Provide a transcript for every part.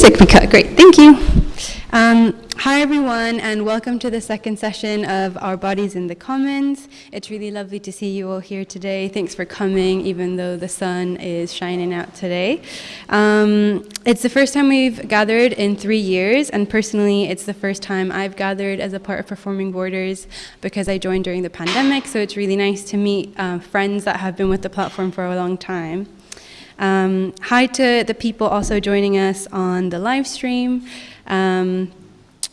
music cut. Great, thank you. Um, hi, everyone, and welcome to the second session of Our Bodies in the Commons. It's really lovely to see you all here today. Thanks for coming, even though the sun is shining out today. Um, it's the first time we've gathered in three years, and personally, it's the first time I've gathered as a part of Performing Borders because I joined during the pandemic, so it's really nice to meet uh, friends that have been with the platform for a long time. Um, hi to the people also joining us on the live stream. Um,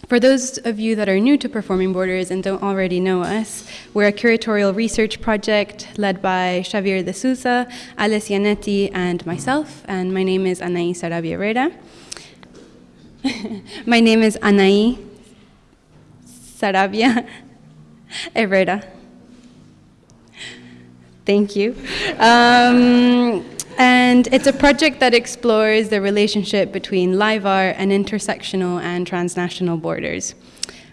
for those of you that are new to Performing Borders and don't already know us, we're a curatorial research project led by Xavier de Sousa, Alice Yanetti, and myself, and my name is Anaí Sarabia Herrera. my name is Anaí Sarabia Herrera. Thank you. Um, and it's a project that explores the relationship between live art and intersectional and transnational borders.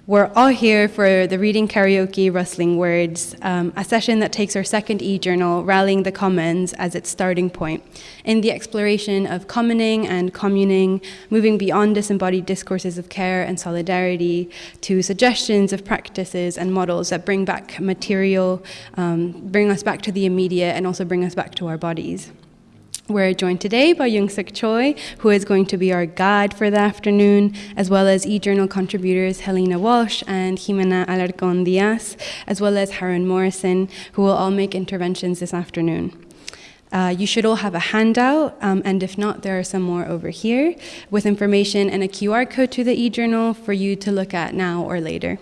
We're all here for the Reading Karaoke Rustling Words, um, a session that takes our second e-journal, Rallying the Commons, as its starting point in the exploration of commoning and communing, moving beyond disembodied discourses of care and solidarity to suggestions of practices and models that bring back material, um, bring us back to the immediate, and also bring us back to our bodies. We're joined today by Young Suk Choi, who is going to be our guide for the afternoon, as well as e-journal contributors Helena Walsh and Jimena Alarcon Diaz, as well as Harun Morrison, who will all make interventions this afternoon. Uh, you should all have a handout, um, and if not, there are some more over here with information and a QR code to the e-journal for you to look at now or later.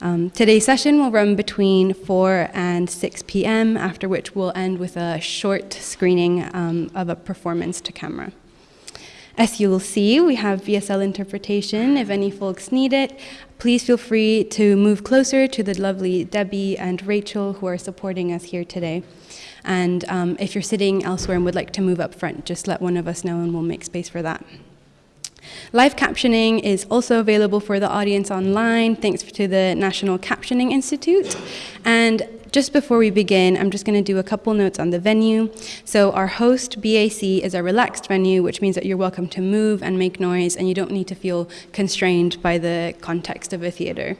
Um, today's session will run between 4 and 6 p.m., after which we'll end with a short screening um, of a performance to camera. As you will see, we have BSL interpretation. If any folks need it, please feel free to move closer to the lovely Debbie and Rachel who are supporting us here today. And um, if you're sitting elsewhere and would like to move up front, just let one of us know and we'll make space for that. Live captioning is also available for the audience online, thanks to the National Captioning Institute. And just before we begin, I'm just going to do a couple notes on the venue. So our host, BAC, is a relaxed venue, which means that you're welcome to move and make noise, and you don't need to feel constrained by the context of a theater.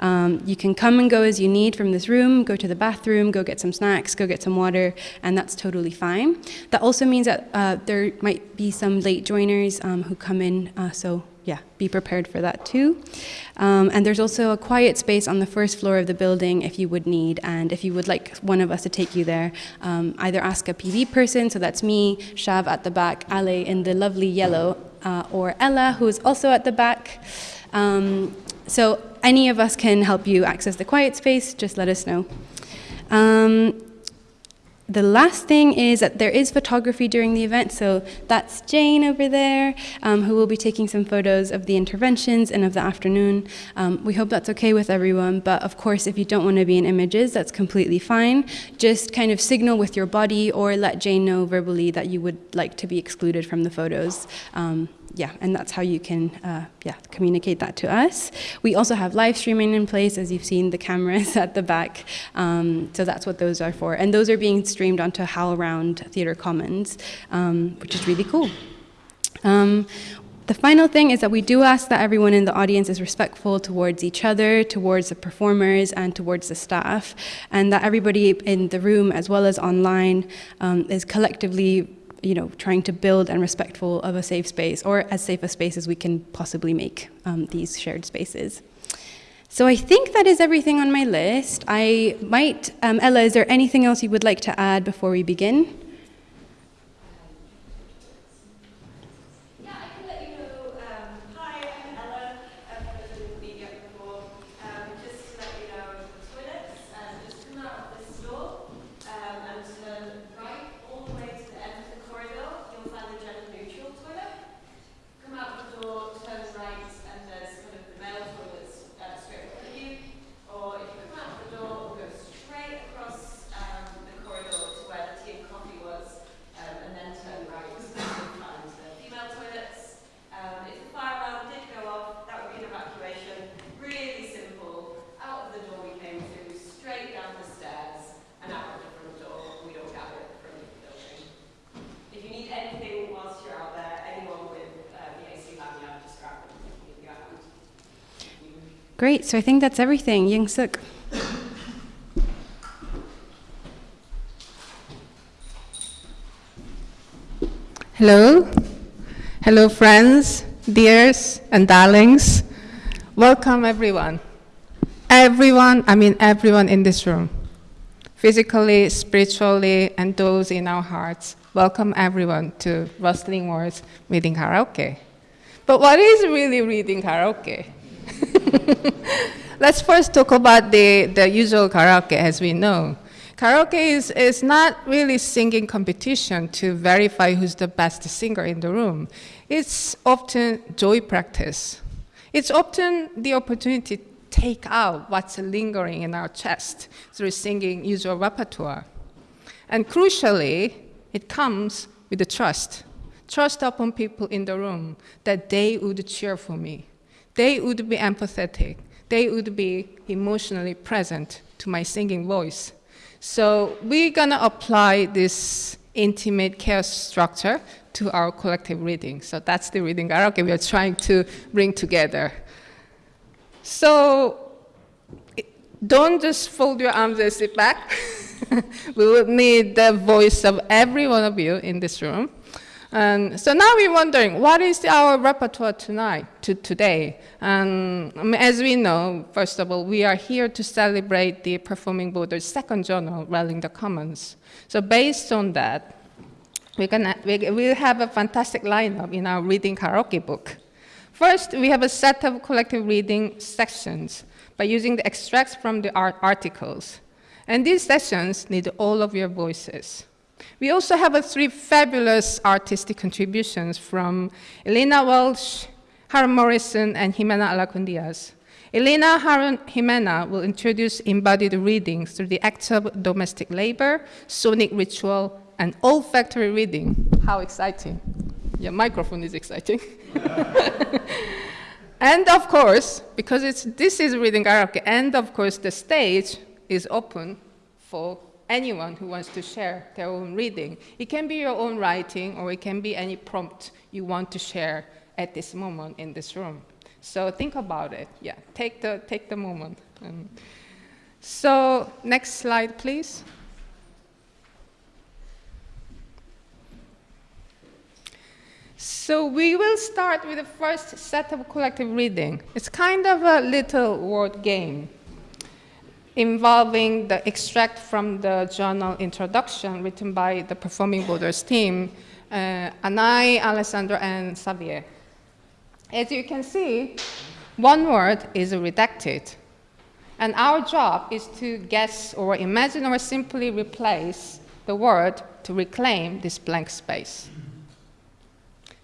Um, you can come and go as you need from this room, go to the bathroom, go get some snacks, go get some water, and that's totally fine. That also means that uh, there might be some late joiners um, who come in, uh, so yeah, be prepared for that too. Um, and there's also a quiet space on the first floor of the building if you would need, and if you would like one of us to take you there, um, either ask a PB person, so that's me, Shav at the back, Ale in the lovely yellow, uh, or Ella, who is also at the back. Um, so any of us can help you access the quiet space, just let us know. Um, the last thing is that there is photography during the event, so that's Jane over there, um, who will be taking some photos of the interventions and of the afternoon. Um, we hope that's okay with everyone, but of course, if you don't want to be in images, that's completely fine. Just kind of signal with your body or let Jane know verbally that you would like to be excluded from the photos. Um, yeah, and that's how you can uh, yeah, communicate that to us. We also have live streaming in place, as you've seen the cameras at the back. Um, so that's what those are for. And those are being streamed onto HowlRound Theatre Commons, um, which is really cool. Um, the final thing is that we do ask that everyone in the audience is respectful towards each other, towards the performers, and towards the staff, and that everybody in the room, as well as online, um, is collectively you know, trying to build and respectful of a safe space, or as safe a space as we can possibly make um, these shared spaces. So I think that is everything on my list. I might, um, Ella, is there anything else you would like to add before we begin? Great, so I think that's everything. Young Suk. Hello. Hello, friends, dears, and darlings. Welcome, everyone. Everyone, I mean everyone in this room. Physically, spiritually, and those in our hearts. Welcome, everyone, to Rustling Words Reading Karaoke. But what is really reading karaoke? Let's first talk about the, the usual karaoke as we know. Karaoke is, is not really singing competition to verify who's the best singer in the room. It's often joy practice. It's often the opportunity to take out what's lingering in our chest through singing usual repertoire. And crucially, it comes with the trust. Trust upon people in the room that they would cheer for me. They would be empathetic. They would be emotionally present to my singing voice. So we're gonna apply this intimate care structure to our collective reading. So that's the reading karaoke we are trying to bring together. So don't just fold your arms and sit back. we will need the voice of every one of you in this room. And so now we're wondering, what is our repertoire tonight, to today? And um, as we know, first of all, we are here to celebrate the Performing Borders' second journal, Rallying the Commons. So based on that, we're gonna, we, we'll have a fantastic lineup in our reading karaoke book. First, we have a set of collective reading sections by using the extracts from the art articles. And these sessions need all of your voices. We also have three fabulous artistic contributions from Elena Walsh, Harun Morrison, and Jimena Alarcon Diaz. Elena Harun Jimena will introduce embodied readings through the acts of domestic labor, sonic ritual, and olfactory reading. How exciting. Your microphone is exciting. and of course, because it's, this is reading karaoke, and of course the stage is open for anyone who wants to share their own reading. It can be your own writing or it can be any prompt you want to share at this moment in this room. So think about it. Yeah, take the, take the moment. Um, so next slide, please. So we will start with the first set of collective reading. It's kind of a little word game involving the extract from the journal introduction written by the Performing Borders team, uh, Anai, Alessandro, and Xavier. As you can see, one word is redacted. And our job is to guess or imagine or simply replace the word to reclaim this blank space.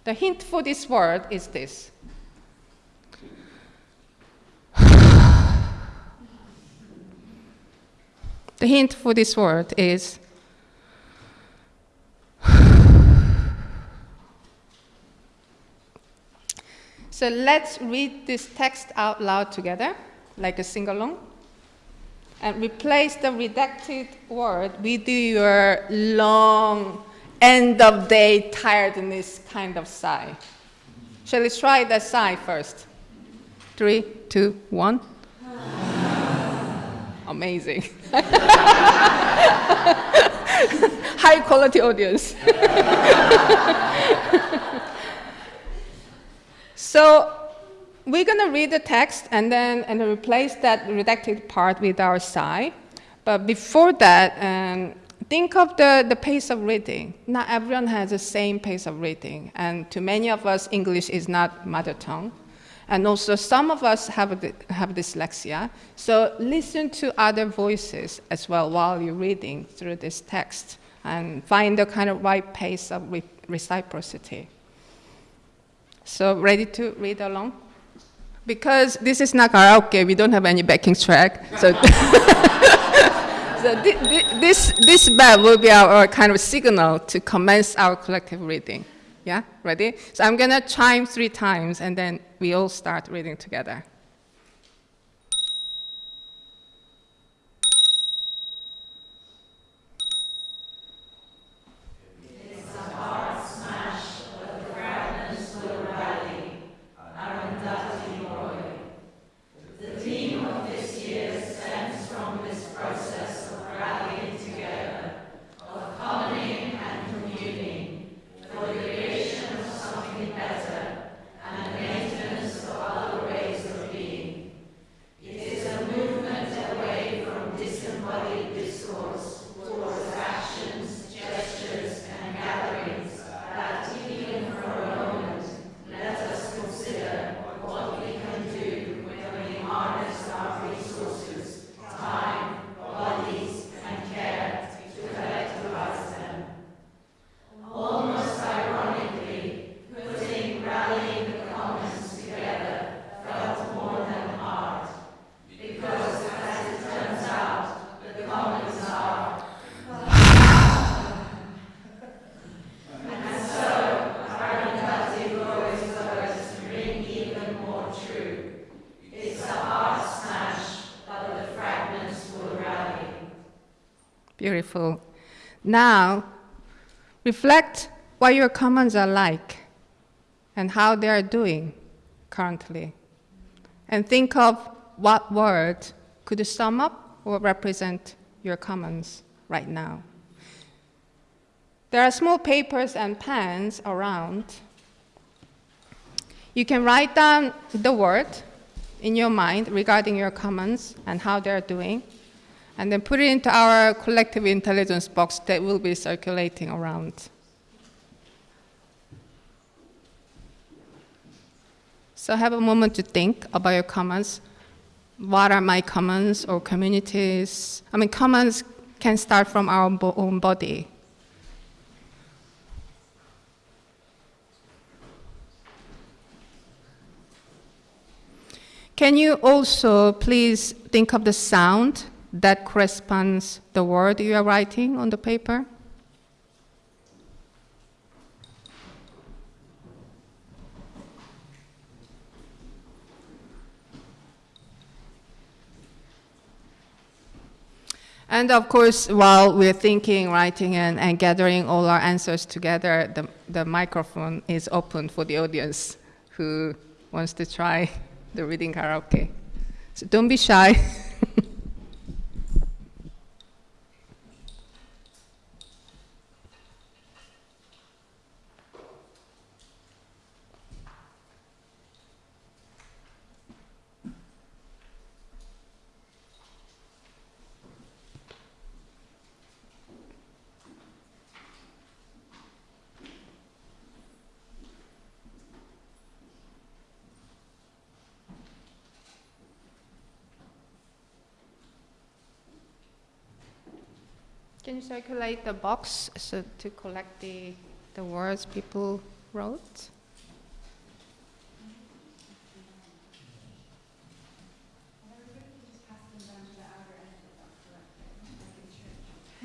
The hint for this word is this. The hint for this word is So let's read this text out loud together, like a sing-along, and replace the redacted word with your long, end-of-day tiredness kind of sigh. Shall we try the sigh first? Three, two, one. Amazing. High quality audience. so we're going to read the text and then and replace that redacted part with our sigh. But before that, um, think of the, the pace of reading. Not everyone has the same pace of reading. And to many of us, English is not mother tongue. And also some of us have, have dyslexia, so listen to other voices as well while you're reading through this text and find the kind of right pace of re reciprocity. So ready to read along? Because this is not karaoke, we don't have any backing track. So, so this, this bell will be our, our kind of signal to commence our collective reading. Yeah, ready? So I'm gonna chime three times and then we all start reading together. Beautiful. Now, reflect what your commons are like and how they are doing currently. And think of what word could sum up or represent your commons right now. There are small papers and pens around. You can write down the word in your mind regarding your commons and how they're doing, and then put it into our collective intelligence box that will be circulating around. So have a moment to think about your commons. What are my commons or communities? I mean, commons can start from our own body. Can you also please think of the sound that corresponds the word you are writing on the paper? And of course, while we're thinking, writing, and, and gathering all our answers together, the, the microphone is open for the audience who wants to try the reading karaoke. So don't be shy. Can you circulate the box so to collect the, the words people wrote?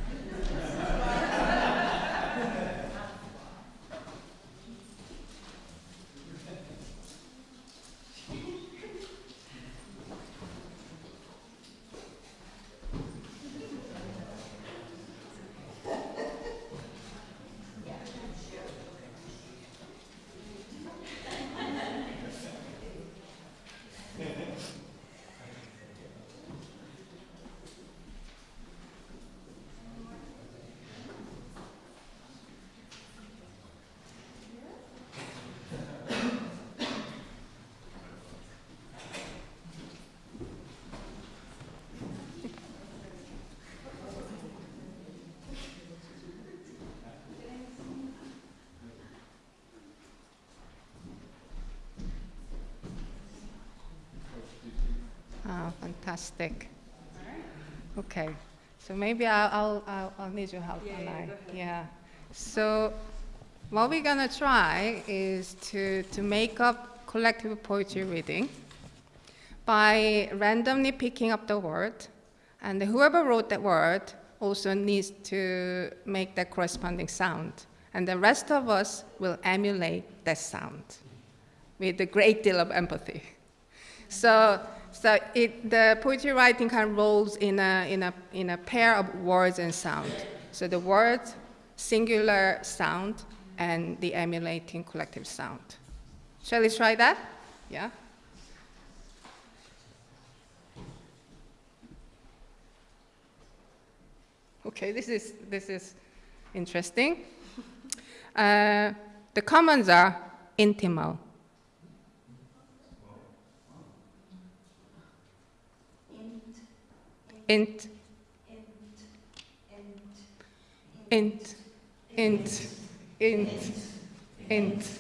Oh, fantastic. Okay, so maybe I'll, I'll, I'll, need your help, Yeah, yeah. Yeah. So what we're gonna try is to, to make up collective poetry reading by randomly picking up the word, and whoever wrote that word also needs to make that corresponding sound. And the rest of us will emulate that sound with a great deal of empathy. So, so it, the poetry writing kind of rolls in a, in, a, in a pair of words and sound. So the word, singular sound, and the emulating collective sound. Shall we try that? Yeah? Okay, this is, this is interesting. Uh, the commons are intimal. Int, int, int, int, int.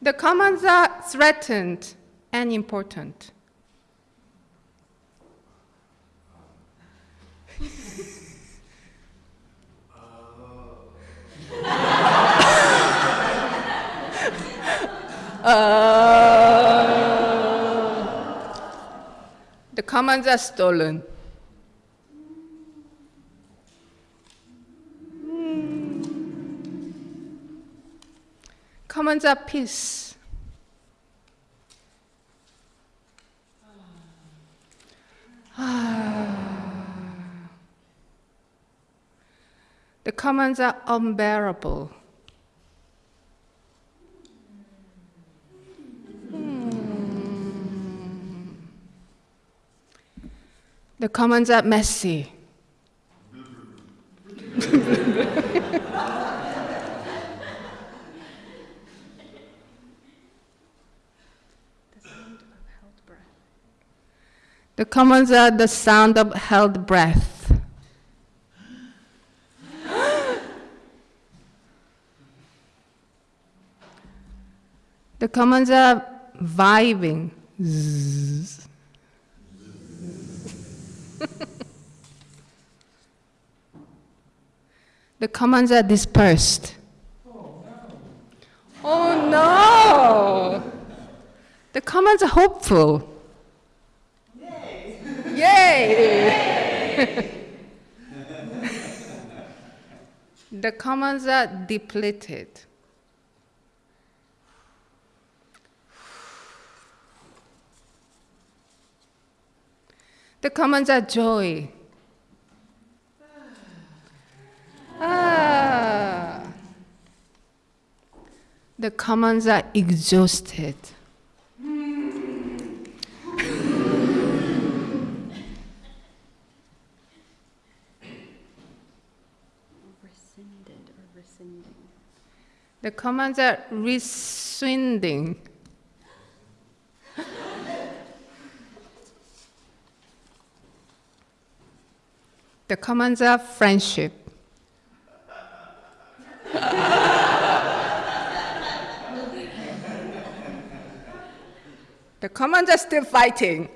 The commons are threatened and important. Uh. The comments are stolen. Commands are peace. Ah. the comments are unbearable. The commons are messy. The commons are the sound of held breath. the commons are vibing. Zzz. The commons are dispersed. Oh no! The commons are hopeful. Yay! Yay. The commons are depleted. The commons are joy. Ah. The commons are exhausted. Rescinded or rescinding. The commands are rescinding. the commands are friendship. The commands are still fighting.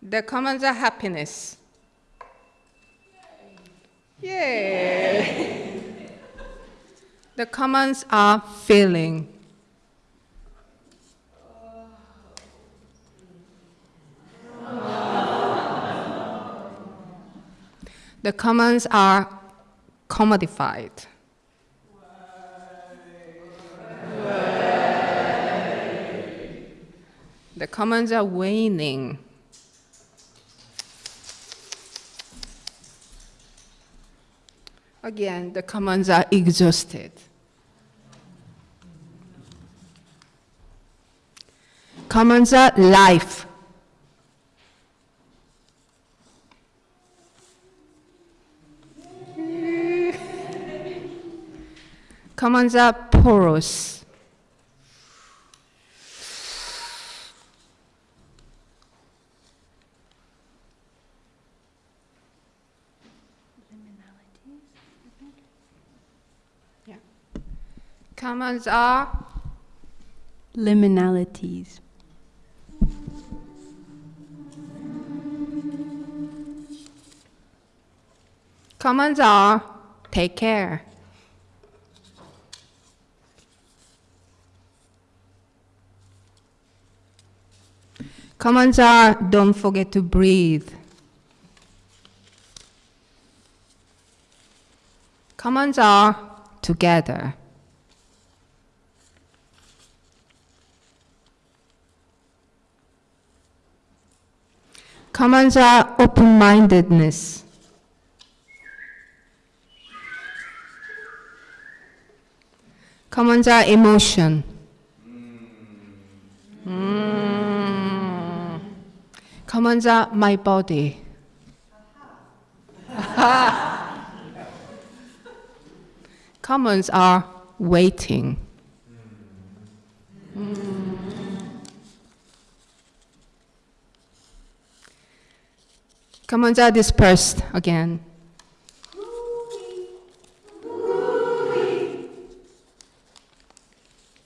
The commands are happiness. Yay! the commands are feeling. The commands are commodified. The commands are waning. Again, the commands are exhausted. Commands are life. Commands are porous. Yeah. Commands are Liminalities. commands are take care. Commands are don't forget to breathe. Commands are together. Commands are open mindedness. Commands are emotion. Mm. Commands are my body. Commons are waiting. Commons are dispersed again.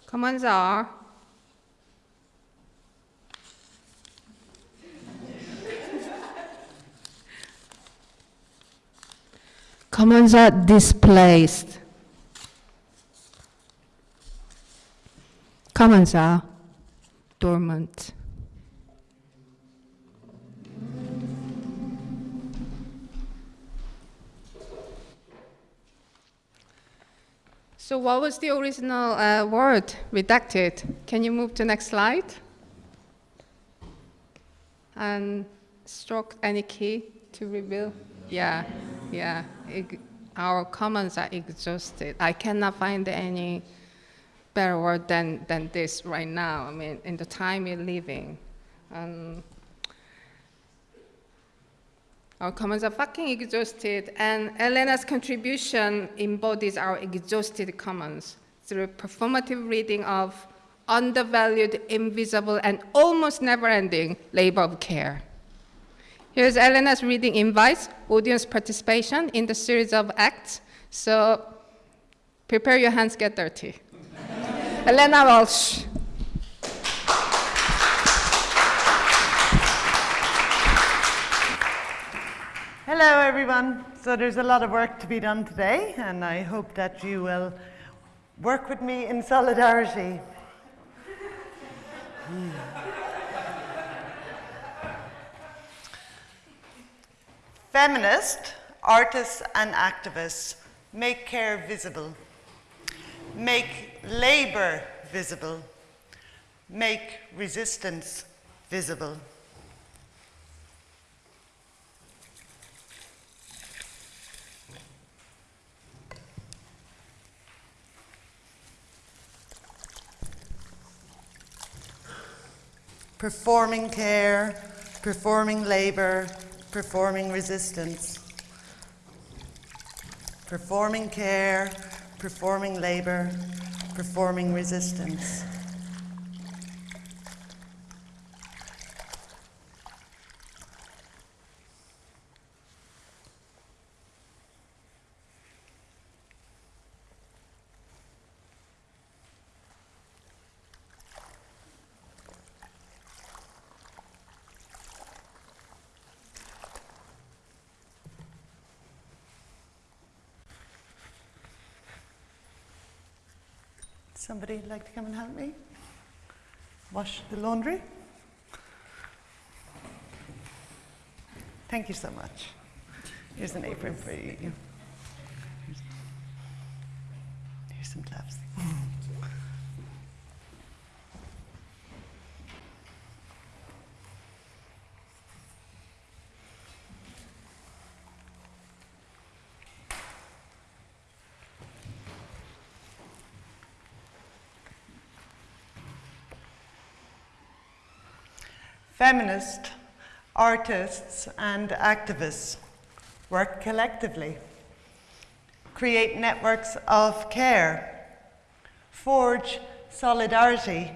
Commons are Commons are displaced. Commons are dormant. So what was the original uh, word redacted? Can you move to next slide? And stroke any key to reveal? Yeah, yeah. It, our comments are exhausted. I cannot find any better word than, than this right now. I mean, in the time we're living. Um, our commons are fucking exhausted, and Elena's contribution embodies our exhausted commons through performative reading of undervalued, invisible, and almost never-ending labor of care. Here's Elena's reading invites audience participation in the series of acts. So prepare your hands, get dirty. Elena Walsh. Hello, everyone. So there's a lot of work to be done today, and I hope that you will work with me in solidarity. Feminists, artists, and activists make care visible, make labor visible, make resistance visible. Performing care, performing labor, performing resistance. Performing care, performing labor, performing resistance. Somebody like to come and help me? Wash the laundry? Thank you so much. Here's an apron for you. Here's, here's some gloves. Feminists, artists, and activists work collectively, create networks of care, forge solidarity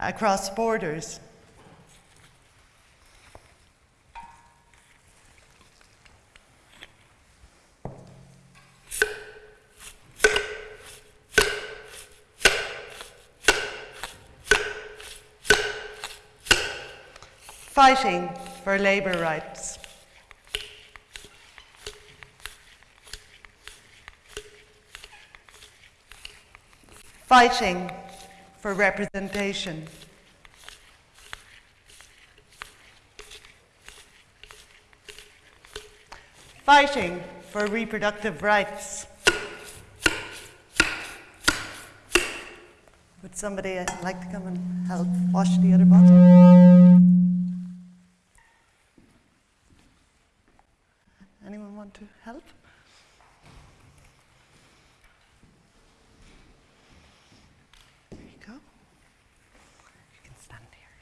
across borders. Fighting for labour rights. Fighting for representation. Fighting for reproductive rights. Would somebody like to come and help wash the other bottle? Want to help? There you go. You can stand here.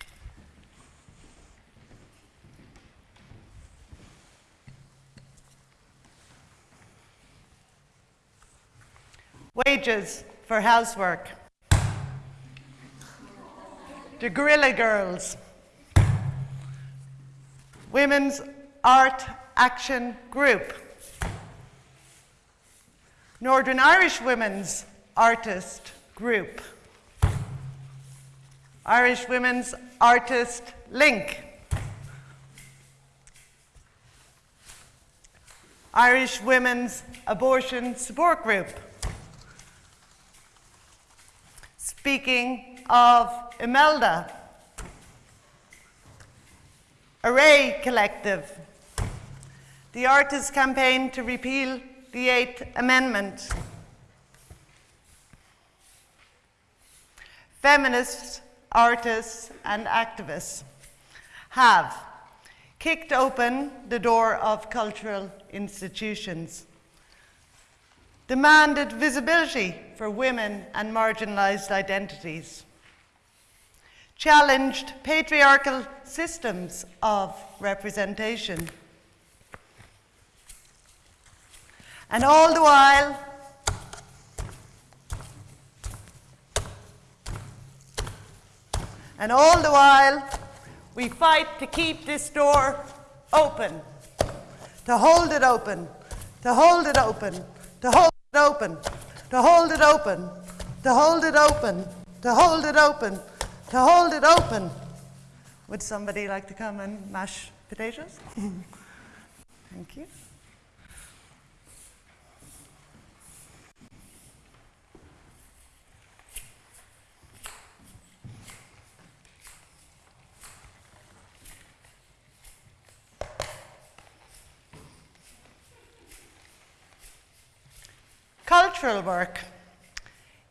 Wages for housework. The Guerrilla Girls. Women's Art Action Group. Northern Irish Women's Artist Group. Irish Women's Artist Link. Irish Women's Abortion Support Group. Speaking of Imelda, Array Collective, the Artists Campaign to repeal the Eighth Amendment, feminists, artists, and activists have kicked open the door of cultural institutions, demanded visibility for women and marginalized identities, challenged patriarchal systems of representation. And all the while, and all the while, we fight to keep this door open, to hold it open, to hold it open, to hold it open, to hold it open, to hold it open, to hold it open, to hold it open. Would somebody like to come and mash potatoes? Thank you. Cultural work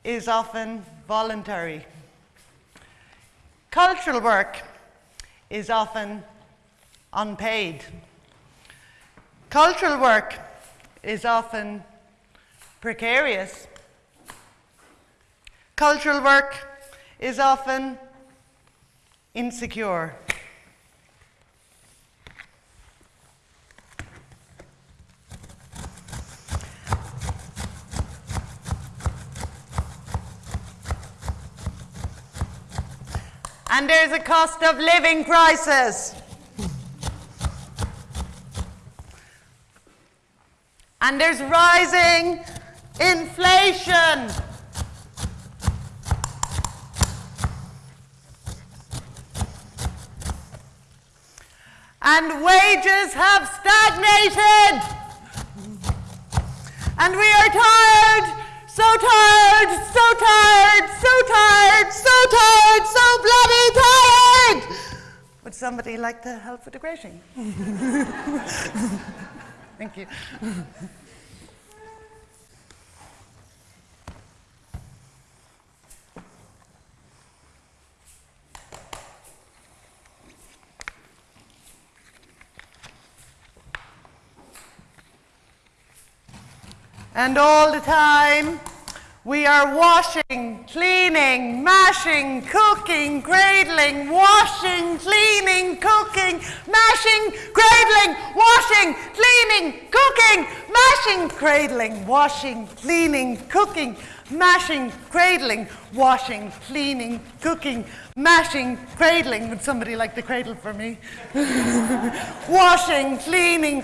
is often voluntary. Cultural work is often unpaid. Cultural work is often precarious. Cultural work is often insecure. And there's a cost of living crisis. And there's rising inflation. And wages have stagnated. And we are tired, so tired, so tired, so tired, so tired, so bloody tired. Would somebody like to help with the grating? Thank you. And all the time, we are washing, cleaning, mashing, cooking, cradling, washing, cleaning, cooking, mashing, cradling, washing, cleaning, cooking, mashing, cradling, washing, cleaning, cooking, mashing, cradling, washing, cleaning, cooking, mashing, cradling. Would somebody like the cradle for me? washing, cleaning,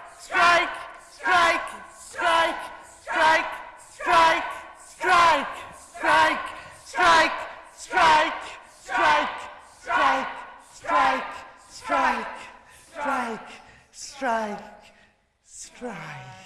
strike, strike, strike, strike, strike, strike, strike, strike, strike, strike, strike, strike, strike, strike, strike. Thank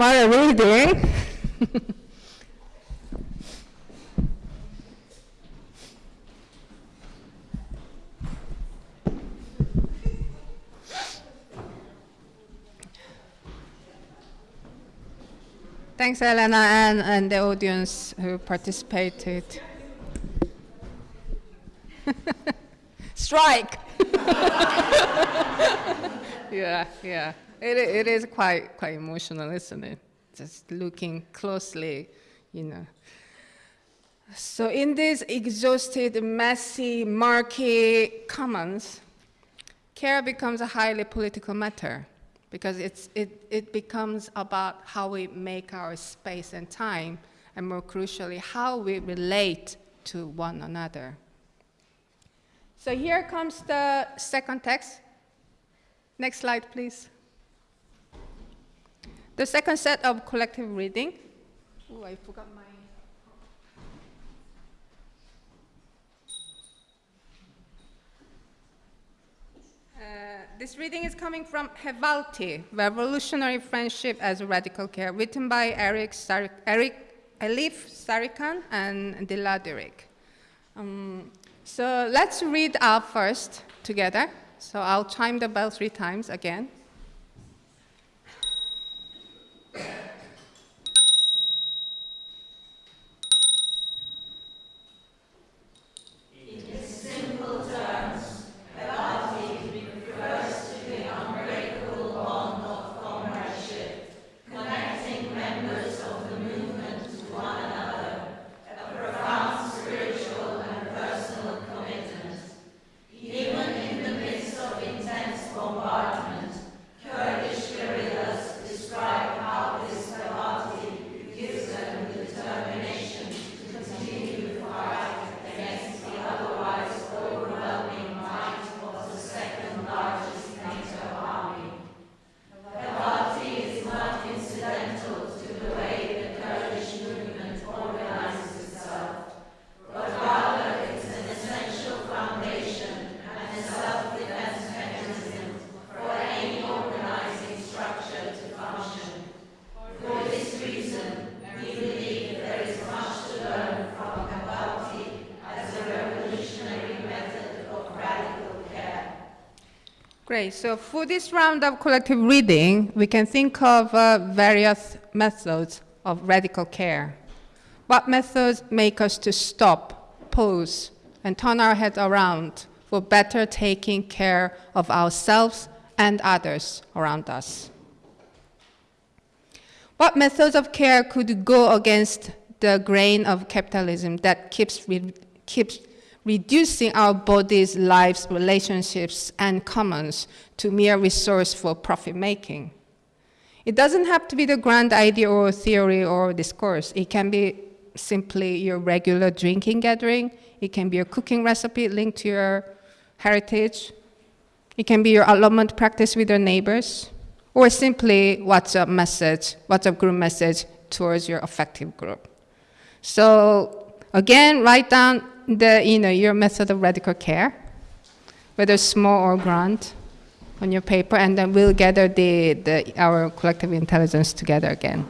What are we doing? Thanks, Elena, and, and the audience who participated. Strike! yeah, yeah. It, it is quite, quite emotional, isn't it? Just looking closely, you know. So in this exhausted, messy, murky commons, care becomes a highly political matter because it's, it, it becomes about how we make our space and time and more crucially, how we relate to one another. So here comes the second text. Next slide, please. The second set of collective reading. Oh, I forgot my. Uh, this reading is coming from Hevalti, Revolutionary Friendship as Radical Care, written by Eric, Sar- Eric Elif Sarican and Dilar Dirik. Um, so let's read out first together. So I'll chime the bell three times again. Great. So for this round of collective reading, we can think of uh, various methods of radical care. What methods make us to stop, pause, and turn our heads around for better taking care of ourselves and others around us? What methods of care could go against the grain of capitalism that keeps, keeps reducing our bodies, lives, relationships, and commons to mere resource for profit making. It doesn't have to be the grand idea or theory or discourse. It can be simply your regular drinking gathering. It can be a cooking recipe linked to your heritage. It can be your allotment practice with your neighbors. Or simply WhatsApp message, WhatsApp group message towards your affective group. So again, write down the, you know, your method of radical care, whether small or grand, on your paper, and then we'll gather the, the, our collective intelligence together again.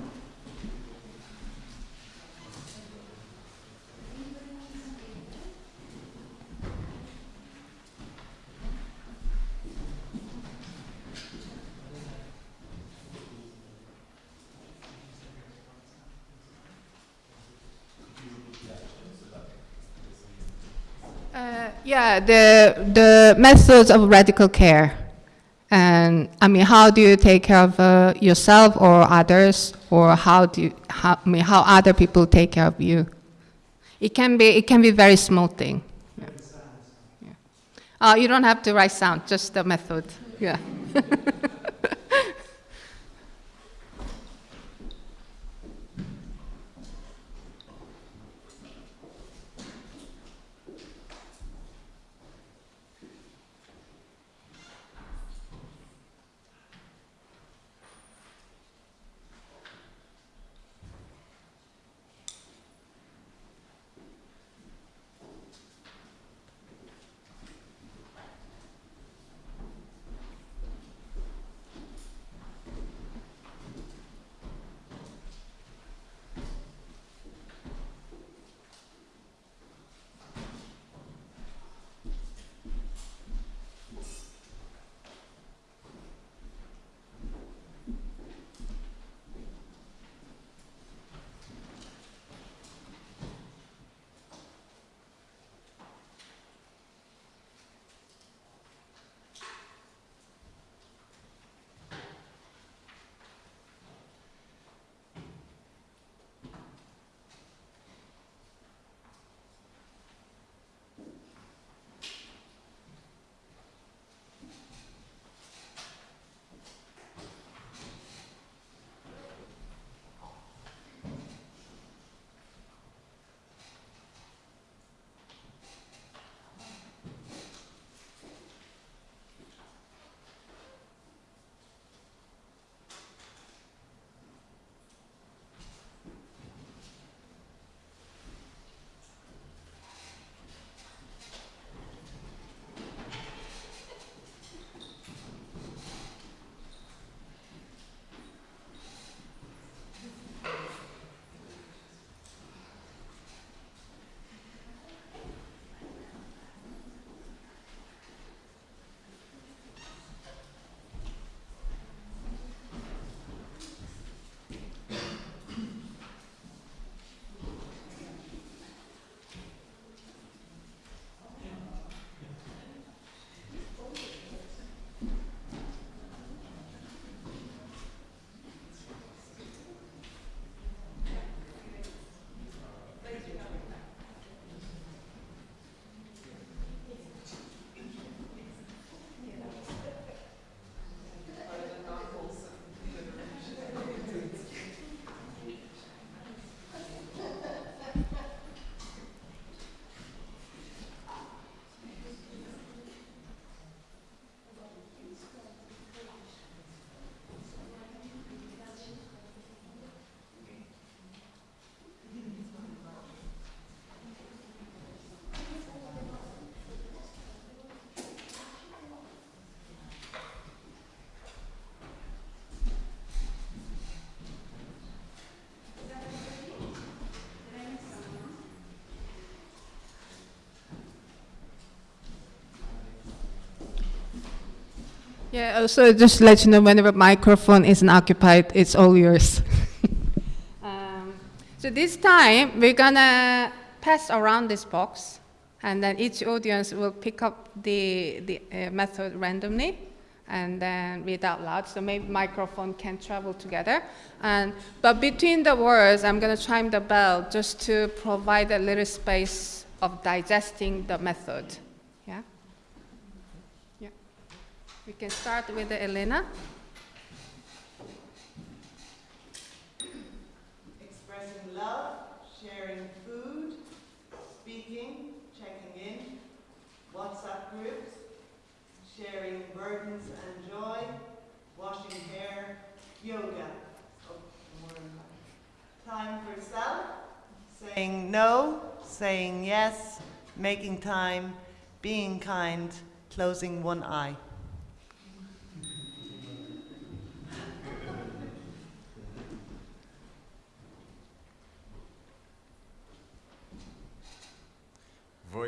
Uh, yeah, the, the methods of radical care. And I mean, how do you take care of uh, yourself or others, or how do you, how, I mean, how other people take care of you? It can be, it can be very small thing. Yeah. Yeah. Uh, you don't have to write sound, just the method. Yeah. Yeah, also just to let you know whenever microphone isn't occupied, it's all yours. um, so this time, we're gonna pass around this box, and then each audience will pick up the, the uh, method randomly and then read out loud. So maybe microphone can travel together. And, but between the words, I'm gonna chime the bell just to provide a little space of digesting the method. Yeah? Yeah. We can start with Elena. Expressing love, sharing food, speaking, checking in, WhatsApp groups, sharing burdens and joy, washing hair, yoga. Oh. Time for self, saying no, saying yes, making time, being kind, closing one eye.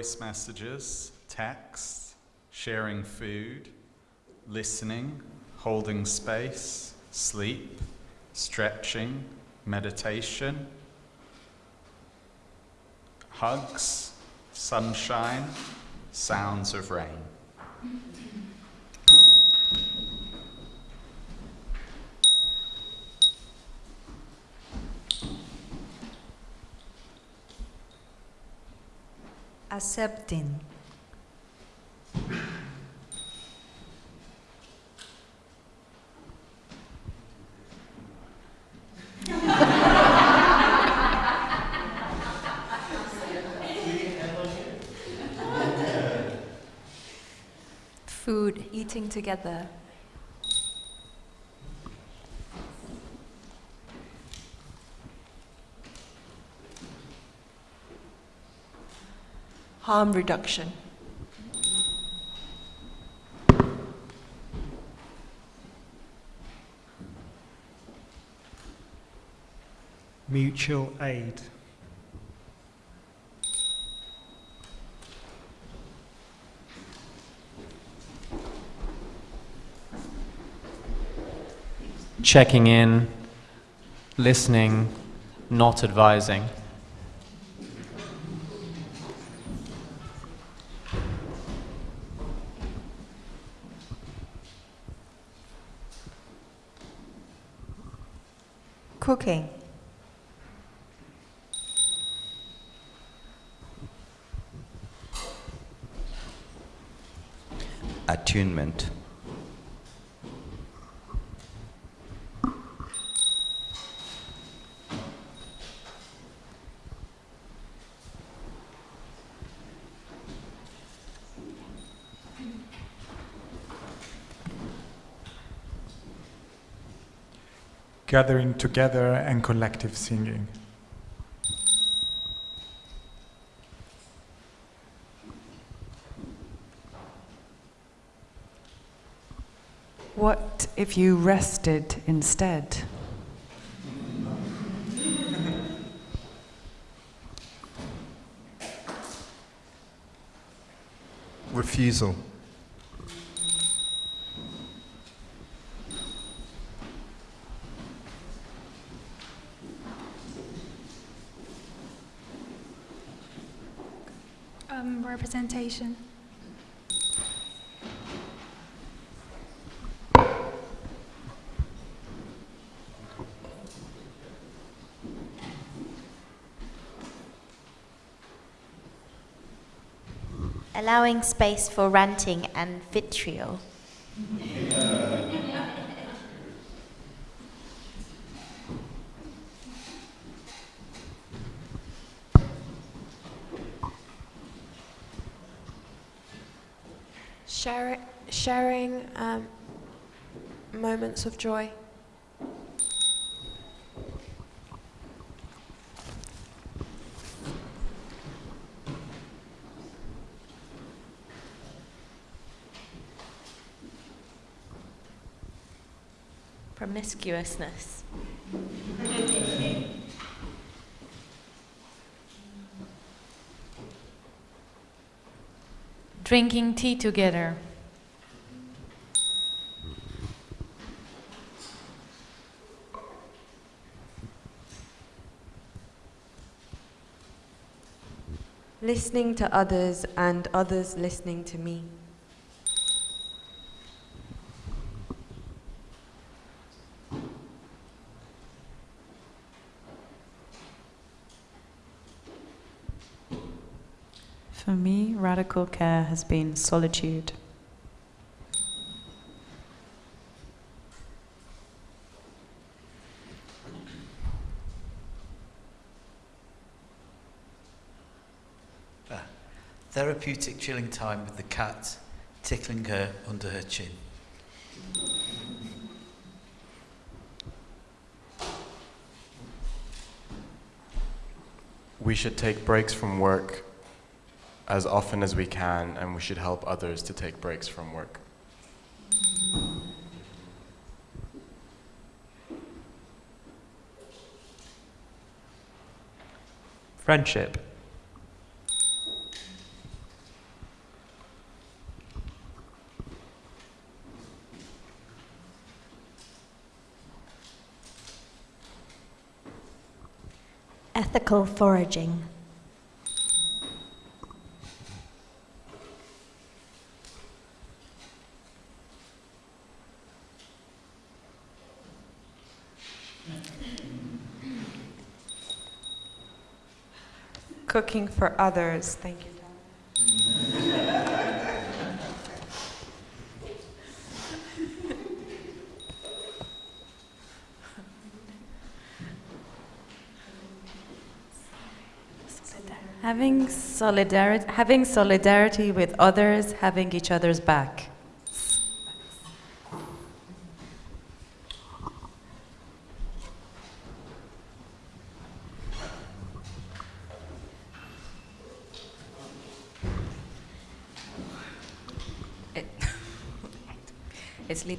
Voice messages, text, sharing food, listening, holding space, sleep, stretching, meditation, hugs, sunshine, sounds of rain. Accepting, food, eating together, harm reduction. mutual aid, checking in, listening, not advising. Cooking, gathering together and collective singing, What if you rested instead? refusal, Um, representation. Allowing space for ranting and vitriol. Share, sharing um, moments of joy. promiscuousness. Drinking tea together. Listening to others and others listening to me. Me, radical care has been solitude. Ah, Therapeutic chilling time with the cat, tickling her under her chin. We should take breaks from work as often as we can, and we should help others to take breaks from work. Friendship. Ethical foraging. Cooking for others. Thank you. Having solidarity, having solidarity with others, having each other's back.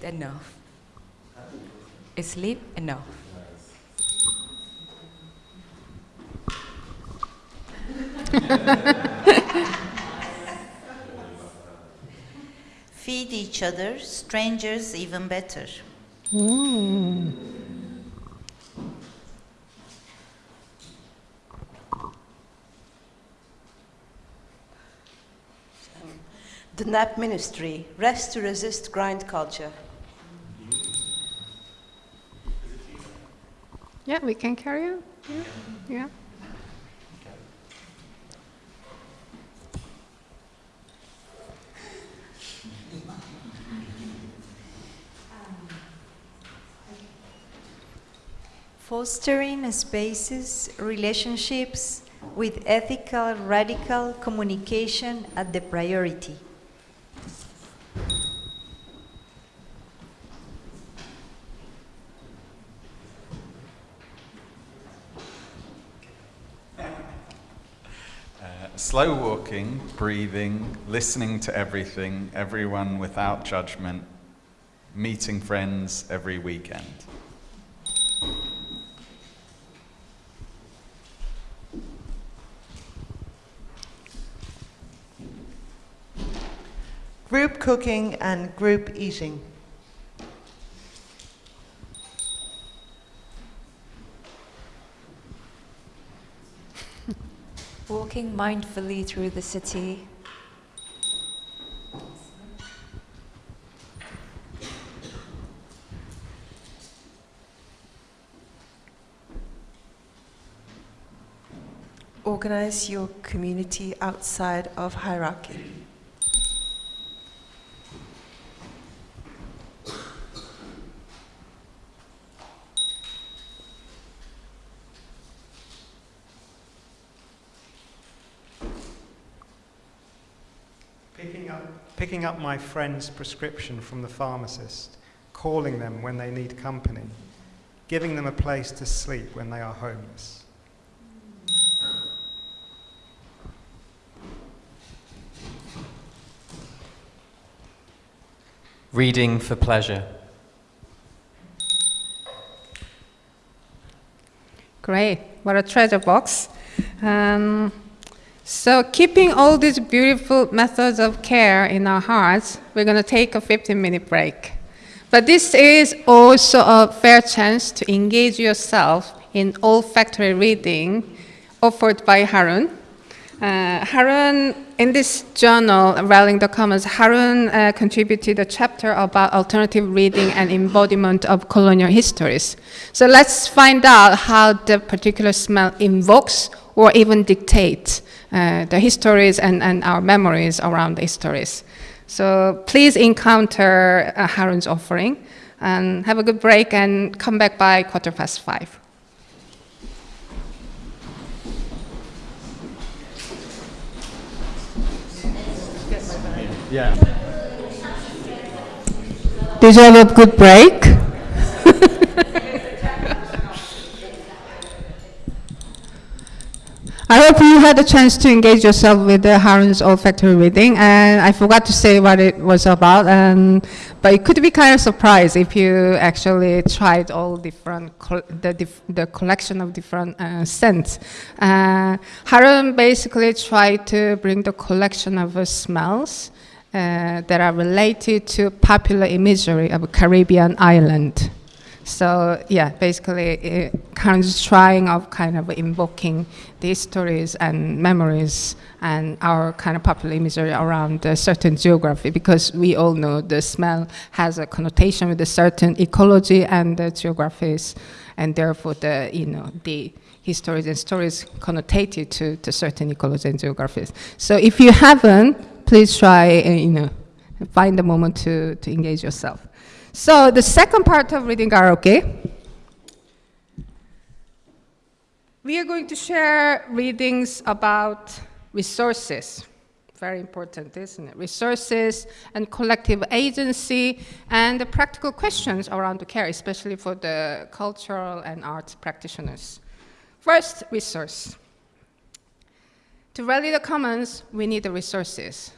Sleep enough. Sleep enough. Feed each other, strangers even better. The NAP ministry, rest to resist grind culture. Yeah, we can carry on. Yeah. yeah. Fostering spaces, relationships with ethical, radical communication at the priority. Slow walking, breathing, listening to everything, everyone without judgment, meeting friends every weekend. Group cooking and group eating. Walking mindfully through the city. Organize your community outside of hierarchy. Picking up, picking up my friend's prescription from the pharmacist, calling them when they need company, giving them a place to sleep when they are homeless. Reading for pleasure. Great. What a treasure box. Um, so, keeping all these beautiful methods of care in our hearts, we're going to take a 15 minute break. But this is also a fair chance to engage yourself in olfactory reading offered by Harun. Uh, Harun, in this journal, Rallying the Commons, Harun uh, contributed a chapter about alternative reading and embodiment of colonial histories. So let's find out how the particular smell invokes or even dictates uh, the histories and, and our memories around the histories. So please encounter uh, Harun's offering and have a good break and come back by quarter past five. Yeah. Did you have a good break? I hope you had a chance to engage yourself with the Harun's olfactory reading, and I forgot to say what it was about, and, but it could be kind of surprise if you actually tried all different, the, dif the collection of different uh, scents. Uh, Harun basically tried to bring the collection of uh, smells uh, that are related to popular imagery of Caribbean island. So yeah, basically, kind of trying of kind of invoking these stories and memories and our kind of popular imagery around a certain geography because we all know the smell has a connotation with a certain ecology and the geographies and therefore the, you know, the histories and stories connotated to, to certain ecology and geographies. So if you haven't, please try, uh, you know, find a moment to, to engage yourself. So the second part of reading karaoke, we are going to share readings about resources. Very important, isn't it? Resources and collective agency and the practical questions around the care, especially for the cultural and arts practitioners. First, resource. To rally the commons, we need the resources,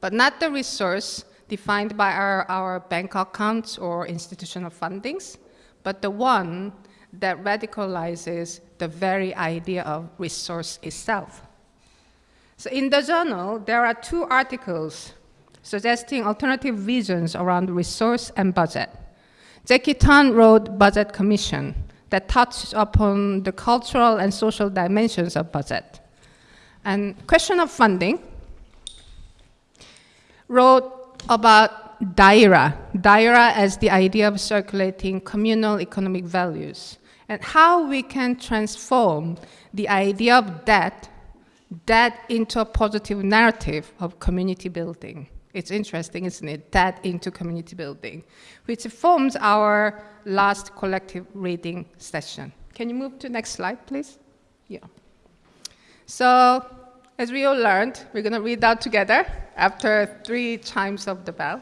but not the resource defined by our, our bank accounts or institutional fundings, but the one that radicalizes the very idea of resource itself. So in the journal, there are two articles suggesting alternative visions around resource and budget. Jackie Tan wrote Budget Commission that touched upon the cultural and social dimensions of budget. And question of funding wrote about daira, daira as the idea of circulating communal economic values, and how we can transform the idea of debt, debt into a positive narrative of community building. It's interesting, isn't it? Debt into community building, which forms our last collective reading session. Can you move to next slide, please? Yeah. So as we all learned, we're going to read out together after three chimes of the bell.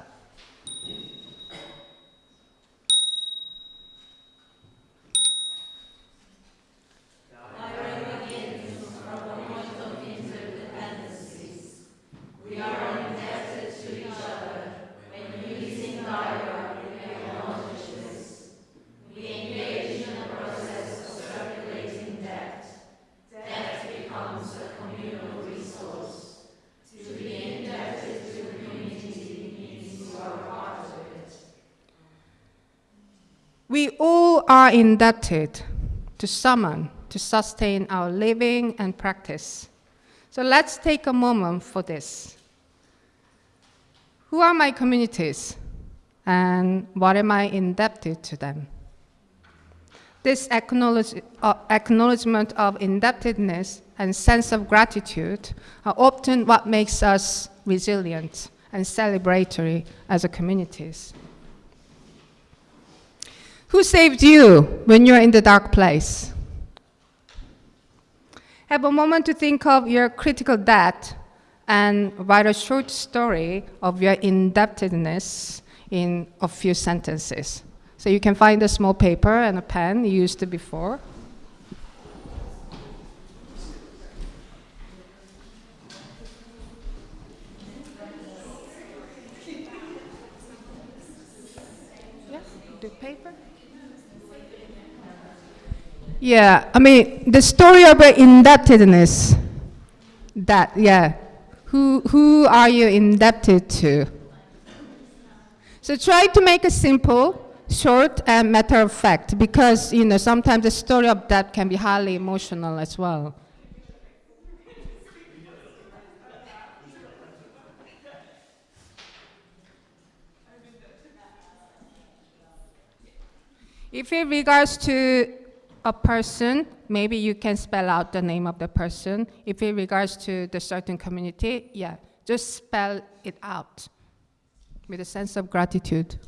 We all are indebted to someone to sustain our living and practice. So let's take a moment for this. Who are my communities and what am I indebted to them? This acknowledge, uh, acknowledgement of indebtedness and sense of gratitude are often what makes us resilient and celebratory as a communities. Who saved you when you're in the dark place? Have a moment to think of your critical debt and write a short story of your indebtedness in a few sentences. So you can find a small paper and a pen used before. Yeah, I mean, the story of indebtedness, that, yeah. Who, who are you indebted to? So try to make it simple, short, and matter of fact, because, you know, sometimes the story of debt can be highly emotional as well. If it regards to a person, maybe you can spell out the name of the person. If in regards to the certain community, yeah, just spell it out with a sense of gratitude.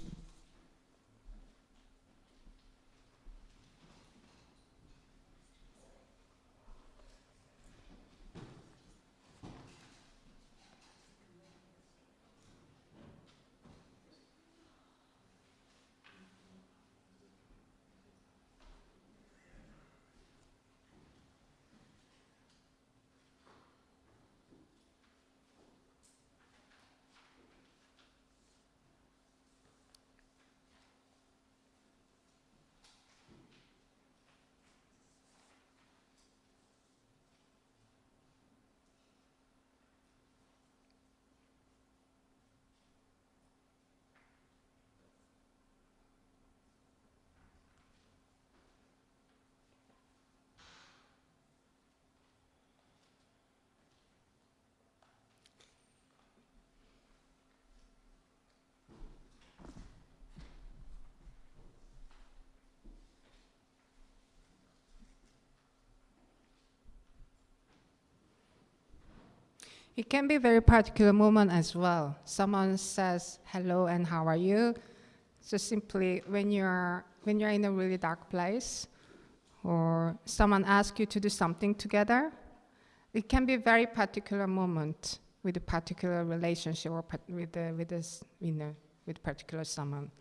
It can be a very particular moment as well. Someone says hello and how are you? So simply when you're when you're in a really dark place, or someone asks you to do something together, it can be a very particular moment with a particular relationship or with the, with this you know with particular someone.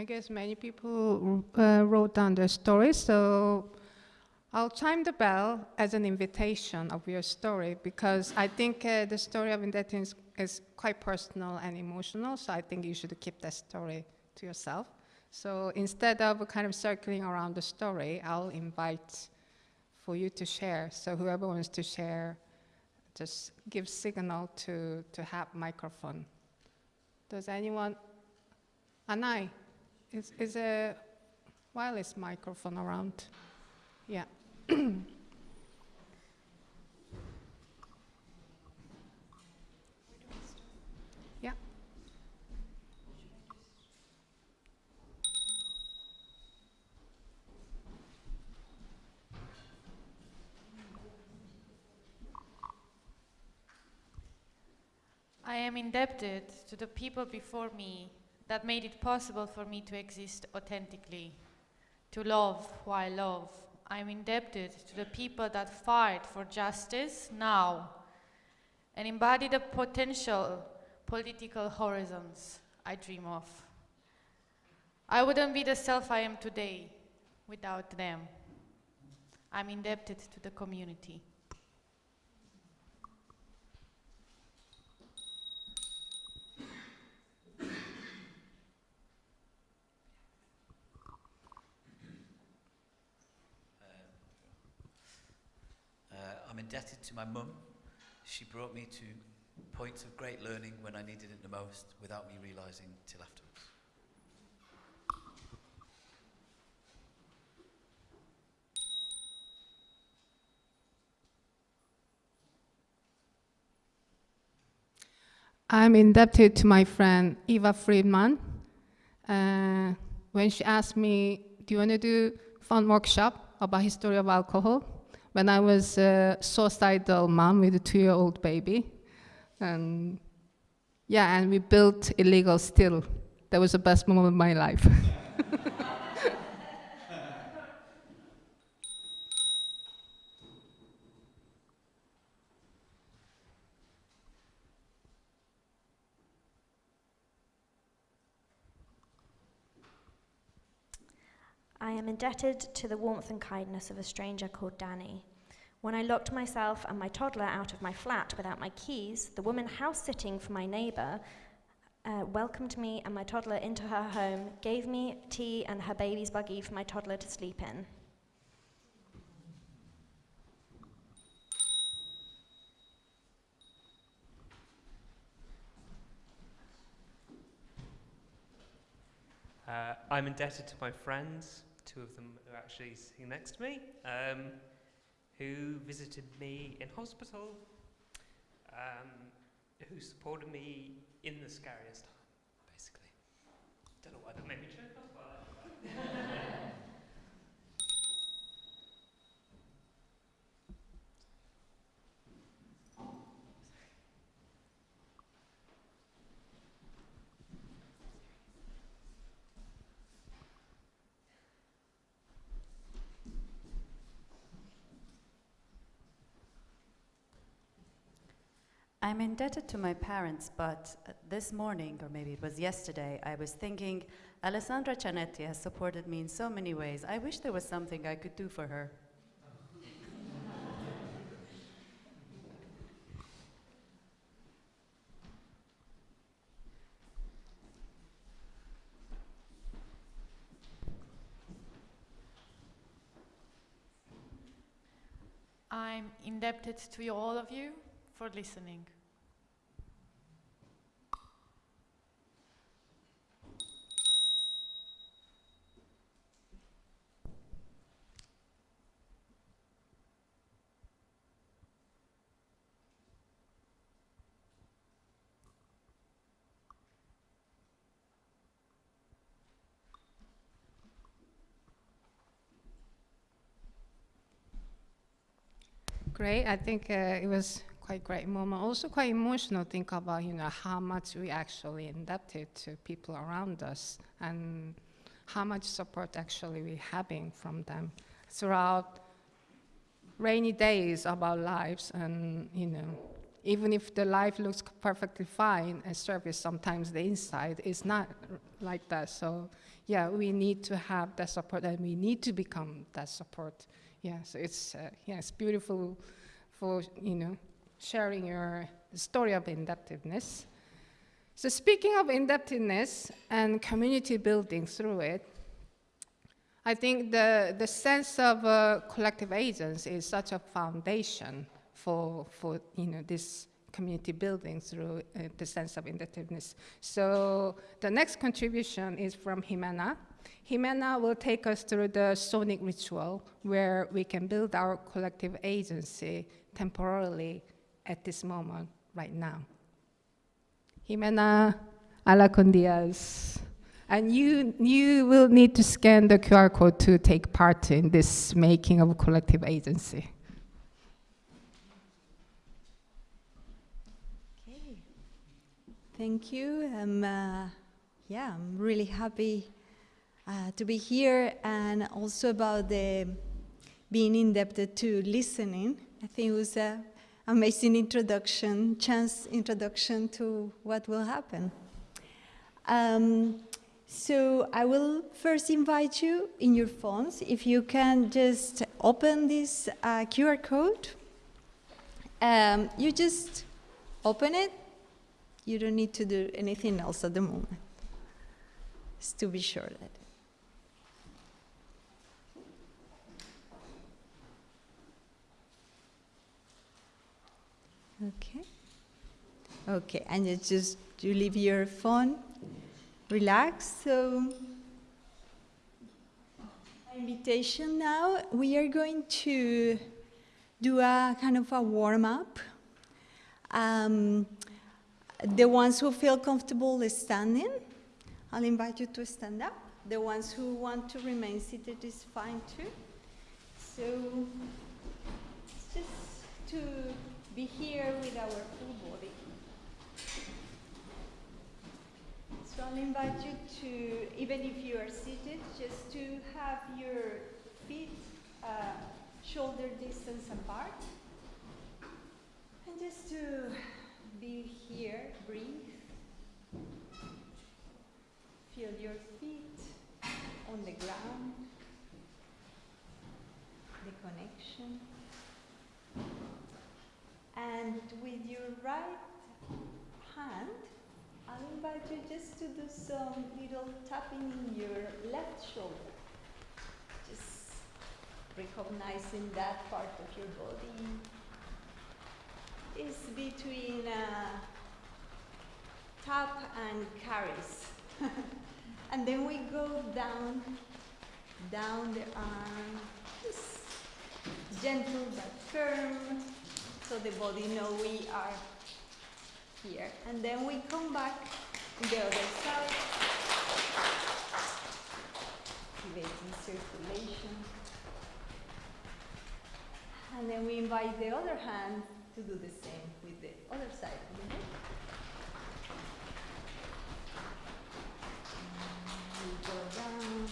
I guess many people uh, wrote down their stories, so I'll chime the bell as an invitation of your story because I think uh, the story of Indetin is, is quite personal and emotional, so I think you should keep that story to yourself. So instead of kind of circling around the story, I'll invite for you to share. So whoever wants to share, just give signal to, to have microphone. Does anyone? Anai, is, is a wireless microphone around? Yeah. yeah. I am indebted to the people before me that made it possible for me to exist authentically, to love who I love. I am indebted to the people that fight for justice now, and embody the potential political horizons I dream of. I wouldn't be the self I am today without them. I'm indebted to the community. Uh, I'm indebted to my mum. She brought me to points of great learning when I needed it the most without me realizing till afterwards. I'm indebted to my friend Eva Friedman. Uh, when she asked me, do you want to do fun workshop about history of alcohol? When I was a suicidal mom with a two-year-old baby. And yeah, and we built illegal still. That was the best moment of my life. indebted to the warmth and kindness of a stranger called Danny. When I locked myself and my toddler out of my flat without my keys, the woman house sitting for my neighbour uh, welcomed me and my toddler into her home, gave me tea and her baby's buggy for my toddler to sleep in. Uh, I'm indebted to my friends, two of them are actually sitting next to me, um, who visited me in hospital, um, who supported me in the scariest time, basically. Don't know why that made me choke up, I'm indebted to my parents, but uh, this morning, or maybe it was yesterday, I was thinking, Alessandra Cianetti has supported me in so many ways. I wish there was something I could do for her. I'm indebted to all of you for listening. Great. I think uh, it was quite great moment. Also quite emotional. Think about you know how much we actually indebted to people around us and how much support actually we having from them throughout rainy days of our lives. And you know, even if the life looks perfectly fine, a service sometimes the inside is not like that. So yeah, we need to have that support, and we need to become that support. Yeah, so it's uh, yeah, it's beautiful for you know sharing your story of indebtedness. So speaking of indebtedness and community building through it, I think the, the sense of uh, collective agents is such a foundation for, for you know, this community building through uh, the sense of indebtedness. So the next contribution is from Jimena. Jimena will take us through the sonic ritual where we can build our collective agency temporarily at this moment right now. Jimena Alarcón Diaz. And you, you will need to scan the QR code to take part in this making of collective agency. Okay. Thank you. Um, uh, yeah, I'm really happy uh, to be here and also about the being indebted to listening. I think it was an amazing introduction, chance introduction to what will happen. Um, so I will first invite you in your phones, if you can just open this uh, QR code. Um, you just open it. You don't need to do anything else at the moment. Just to be sure that. Okay. Okay, and just you leave your phone, relax. So, invitation now. We are going to do a kind of a warm up. Um, the ones who feel comfortable standing, I'll invite you to stand up. The ones who want to remain seated is fine too. So, it's just to be here with our full body. So I'll invite you to, even if you are seated, just to have your feet uh, shoulder distance apart. And just to be here, breathe. Feel your feet on the ground, the connection. And with your right hand, I'll invite you just to do some little tapping in your left shoulder. Just recognizing that part of your body is between uh, tap and carries. and then we go down, down the arm, just gentle but firm so the body know we are here. And then we come back to the other side, activating circulation. And then we invite the other hand to do the same with the other side of the head. And we go down.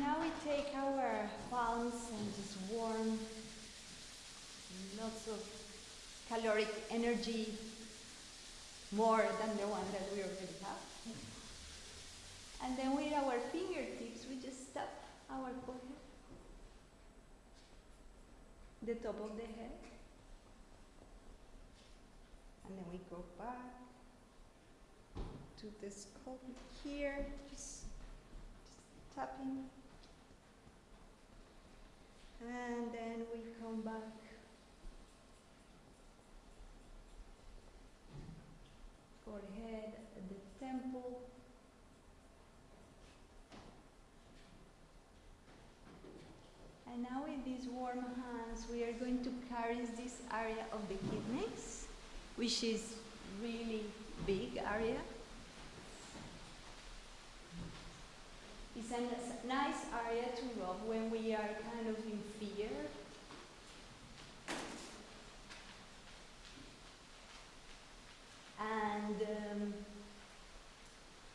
Now we take our palms and just warm lots of caloric energy more than the one that we already have. And then with our fingertips, we just tap our forehead, the top of the head. And then we go back to the skull here, just, just tapping. And then we come back. Forehead at the temple. And now with these warm hands, we are going to carry this area of the kidneys, which is really big area. It's a nice area to rub when we are kind of in fear. And um,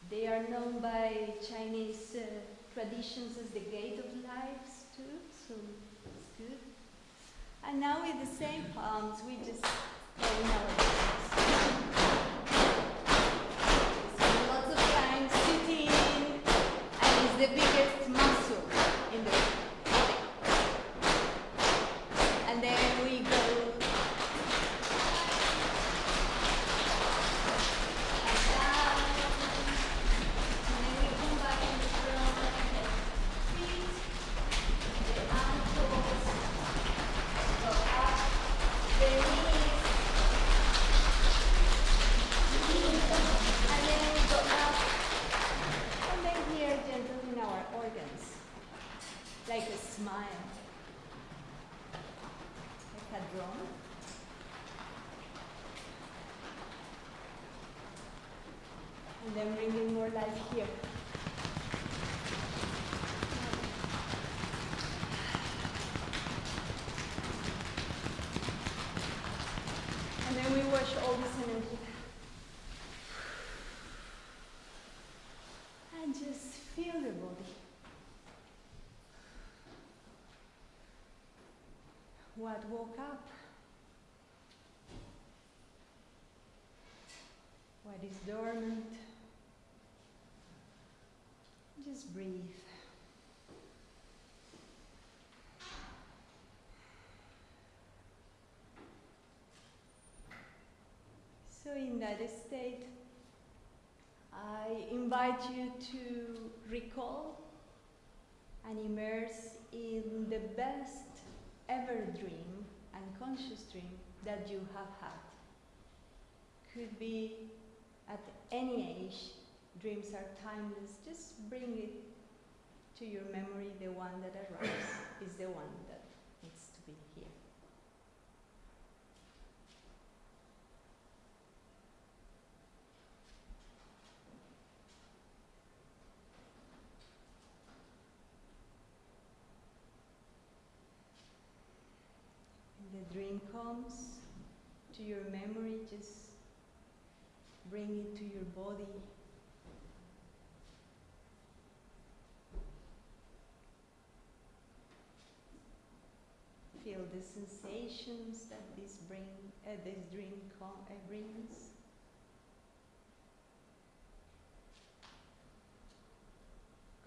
they are known by Chinese uh, traditions as the gate of lives too, so it's good. And now with the same palms, we just open our all this energy. And just feel your body. What woke up? What is dormant? Just breathe. So, in that state, I invite you to recall and immerse in the best ever dream and conscious dream that you have had. Could be at any age, dreams are timeless. Just bring it to your memory, the one that arrives is the one that needs to be here. When the dream comes to your memory, just bring it to your body. Feel the sensations that this bring, uh, this dream uh, brings.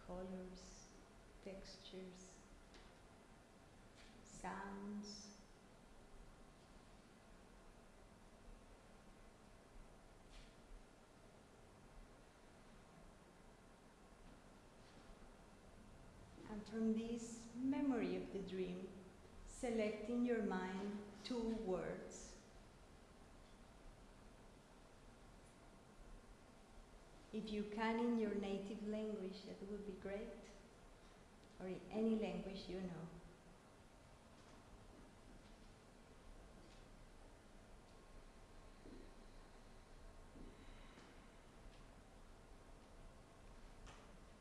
Colors, textures, sounds. And from this memory of the dream, select in your mind two words. If you can in your native language, that would be great. Or in any language you know.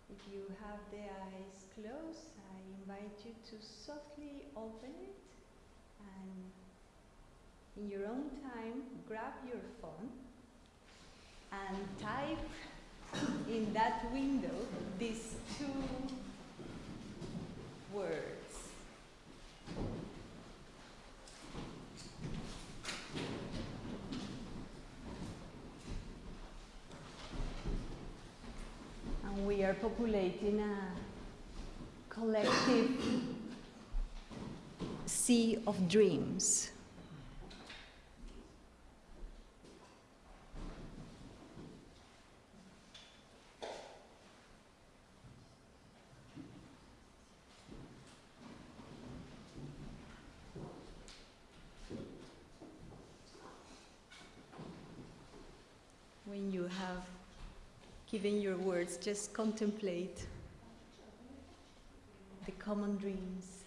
If you have the eyes closed, I invite you to softly open it and in your own time grab your phone and type in that window these two words. And we are populating a collective sea of dreams. When you have given your words, just contemplate the common dreams.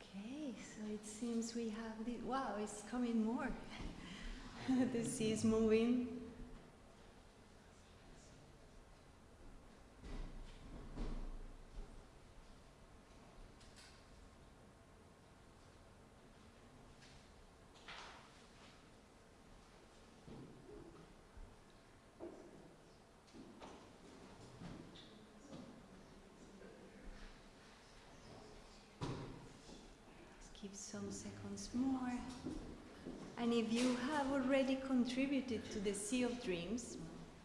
Okay, so we have the wow, it's coming more. the sea is moving. Some seconds more. And if you have already contributed to the Sea of Dreams,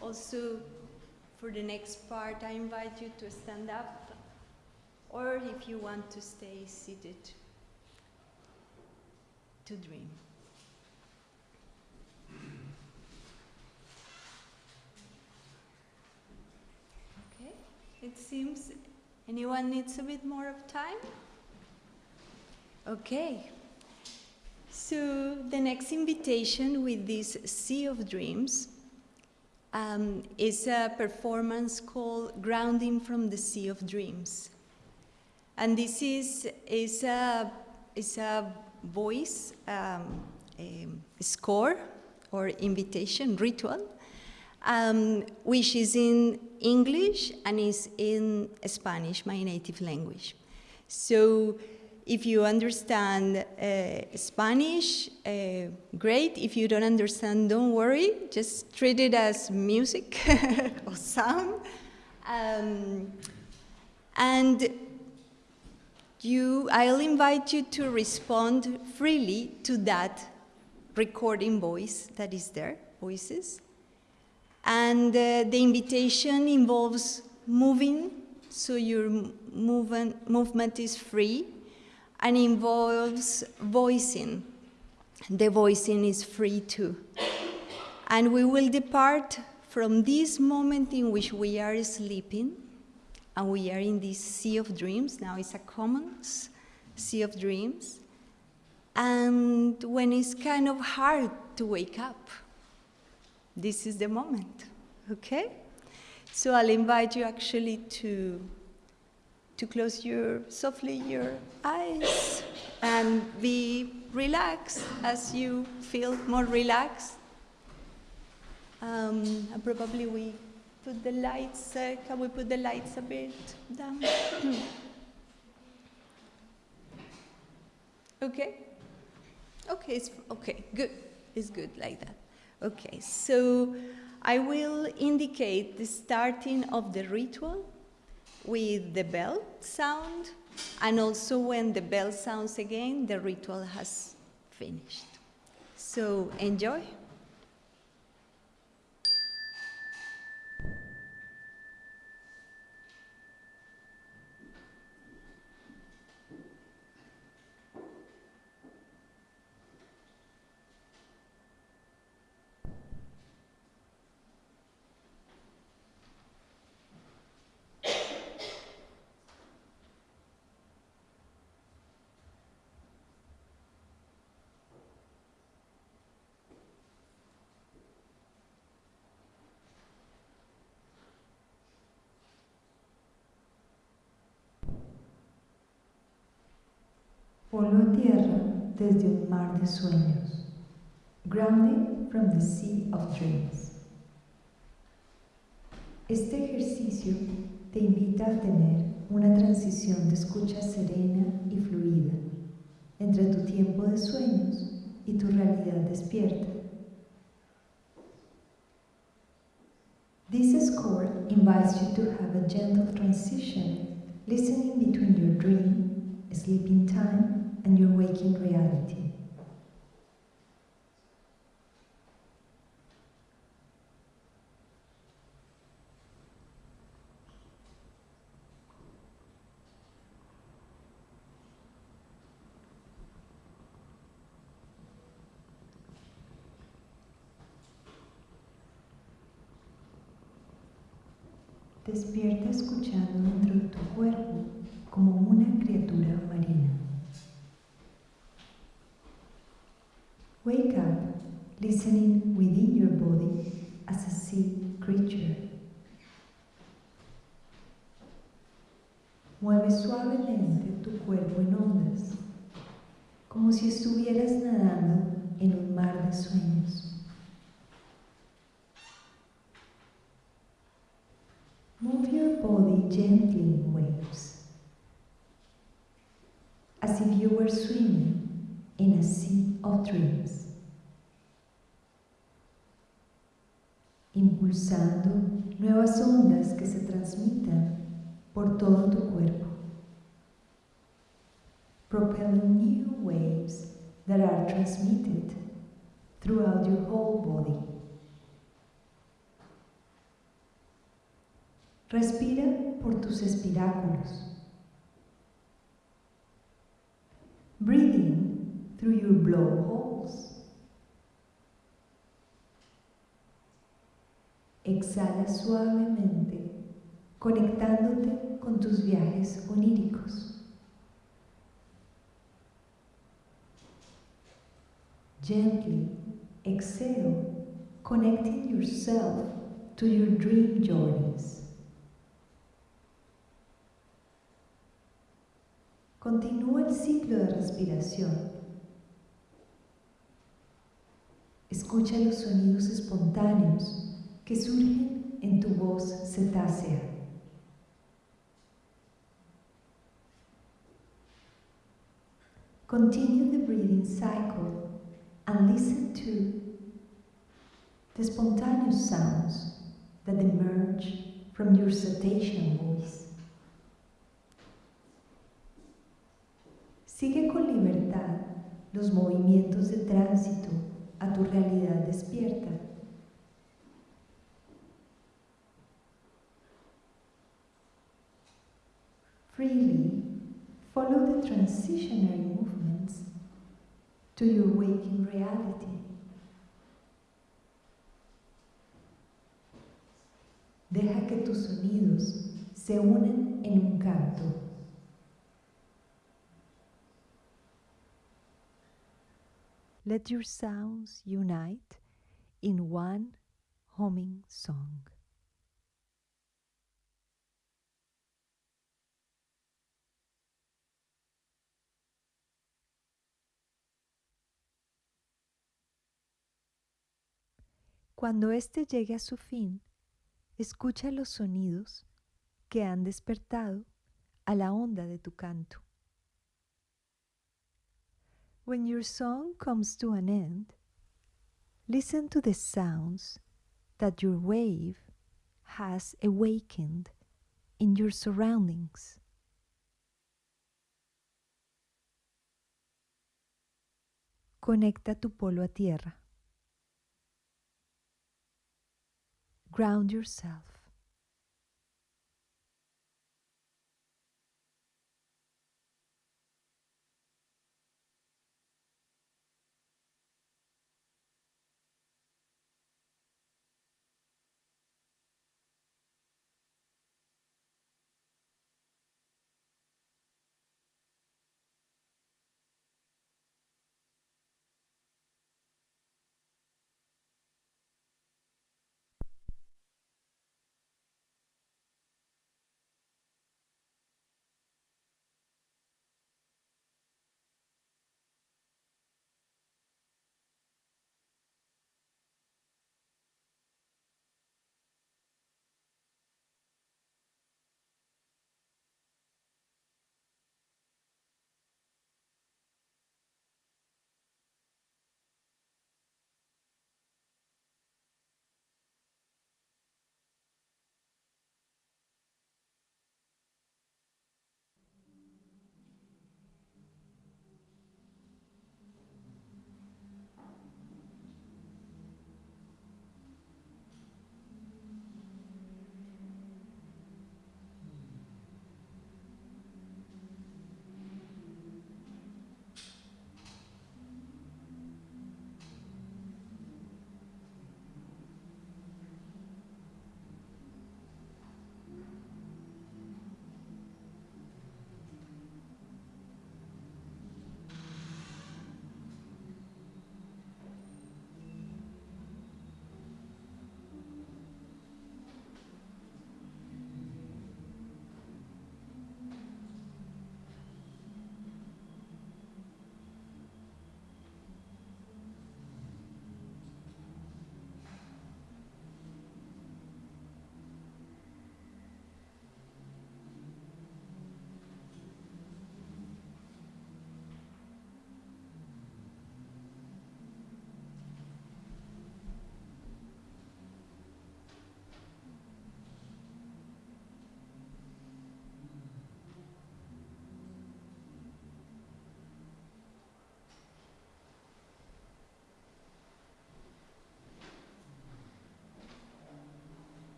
also for the next part, I invite you to stand up, or if you want to stay seated, to dream. Okay, it seems anyone needs a bit more of time? Okay. So the next invitation with this Sea of Dreams um, is a performance called Grounding from the Sea of Dreams. And this is, is, a, is a voice um, a score or invitation ritual, um, which is in English and is in Spanish, my native language. So if you understand uh, Spanish, uh, great. If you don't understand, don't worry. Just treat it as music or sound. Um, and you, I'll invite you to respond freely to that recording voice that is there, voices. And uh, the invitation involves moving, so your movement, movement is free, and involves voicing. The voicing is free too. And we will depart from this moment in which we are sleeping, and we are in this sea of dreams. Now it's a common sea of dreams. And when it's kind of hard to wake up, this is the moment, okay? So I'll invite you actually to, to close your, softly your eyes and be relaxed as you feel more relaxed. Um, and probably we put the lights, uh, can we put the lights a bit down? okay? Okay, it's okay, good. It's good like that. Okay, so I will indicate the starting of the ritual with the bell sound, and also when the bell sounds again, the ritual has finished. So enjoy. Polo tierra desde un mar de sueños. Grounding from the Sea of Dreams. Este ejercicio te invita a tener una transición de escucha serena y fluida entre tu tiempo de sueños y tu realidad despierta. This score invites you to have a gentle transition, listening between your dream, sleeping time, and your waking reality. Despierta escuchando dentro de tu cuerpo como una criatura marina. Wake up listening within your body as a sea creature. Mueve suavemente tu cuerpo en ondas, como si estuvieras nadando en un mar de sueños. Move your body gently in waves, as if you were swimming in a sea of dreams. Impulsando nuevas ondas que se transmitan por todo tu cuerpo. Propelling new waves that are transmitted throughout your whole body. Respira por tus espiráculos. Breathing through your blowholes. Exhala suavemente, conectándote con tus viajes oníricos. Gently exhale, connecting yourself to your dream journeys. Continúa el ciclo de respiración. Escucha los sonidos espontáneos surgen en tu voz cetácea. Continue the breathing cycle and listen to the spontaneous sounds that emerge from your cetacean voice. Sigue con libertad los movimientos de tránsito a tu realidad despierta. Freely follow the transitionary movements to your waking reality. Deja que tus sonidos se unan en un canto. Let your sounds unite in one humming song. Cuando éste llegue a su fin, escucha los sonidos que han despertado a la onda de tu canto. When your song comes to an end, listen to the sounds that your wave has awakened in your surroundings. Conecta tu polo a tierra. Ground yourself.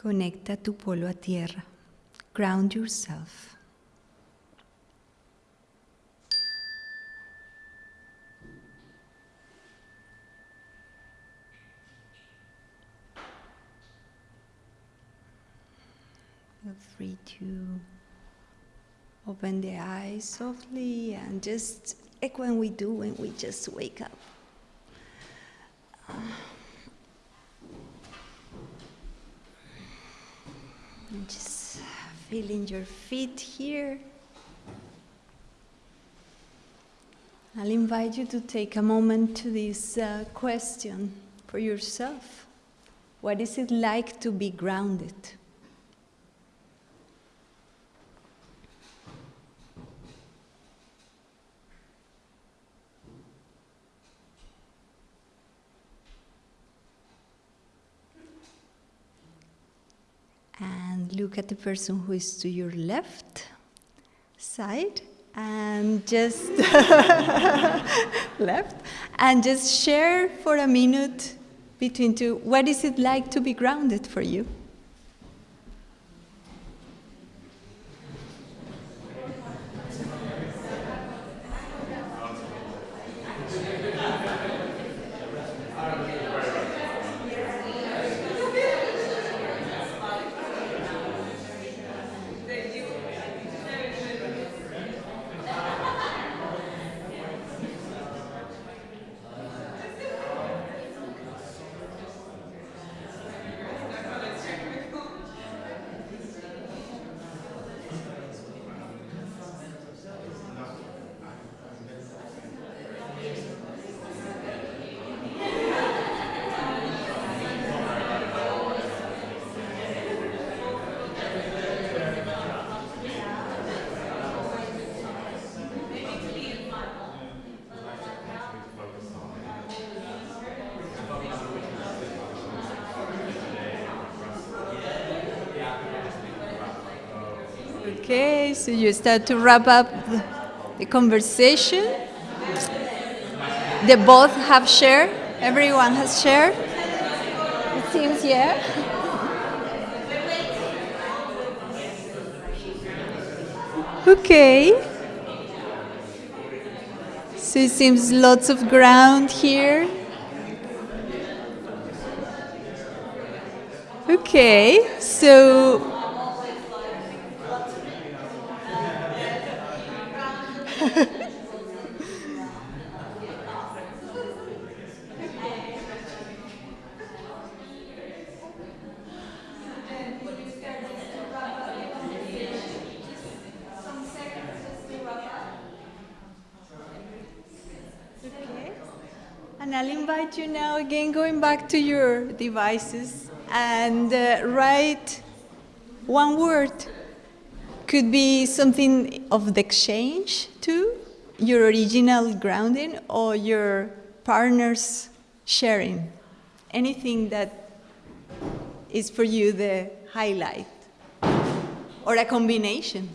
Conecta tu polo a tierra. Ground yourself. Feel free to open the eyes softly and just like when we do when we just wake up. And just your feet here. I'll invite you to take a moment to this uh, question for yourself. What is it like to be grounded? And at the person who is to your left side and just left and just share for a minute between two what is it like to be grounded for you? Okay, you start to wrap up the, the conversation. They both have shared. Everyone has shared. It seems, yeah. Okay. So it seems lots of ground here. Okay, so Okay. And I'll invite you now again, going back to your devices, and uh, write one word. Could be something of the exchange too, your original grounding, or your partner's sharing. Anything that is for you the highlight, or a combination.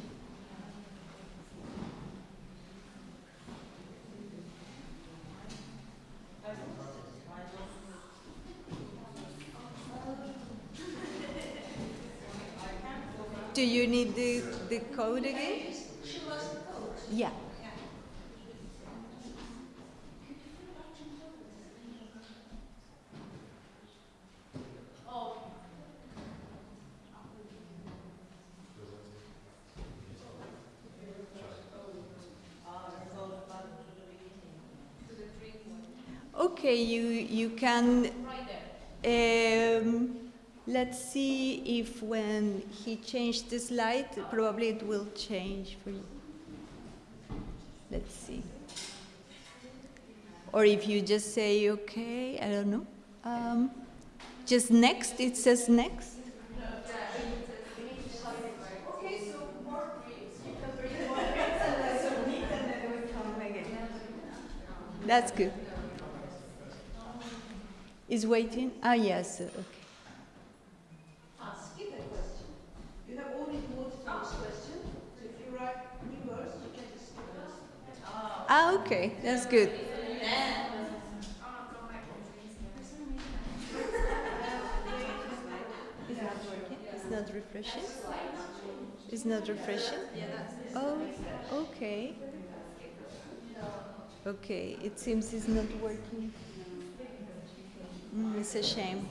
Do you need the, the code again? Yeah. Okay, you, you can, um, let's see if when he changed the slide, probably it will change for you. Let's see. Or if you just say, okay, I don't know. Um, just next, it says next. That's good. Is waiting? Ah, yes. Okay. Ask it a question. You have only to ask question. So if you write new words, you can just Ah, okay. That's good. Is that working? It's not refreshing? It's not refreshing? Oh, okay. Okay, it seems it's not working. Mm, it's a shame.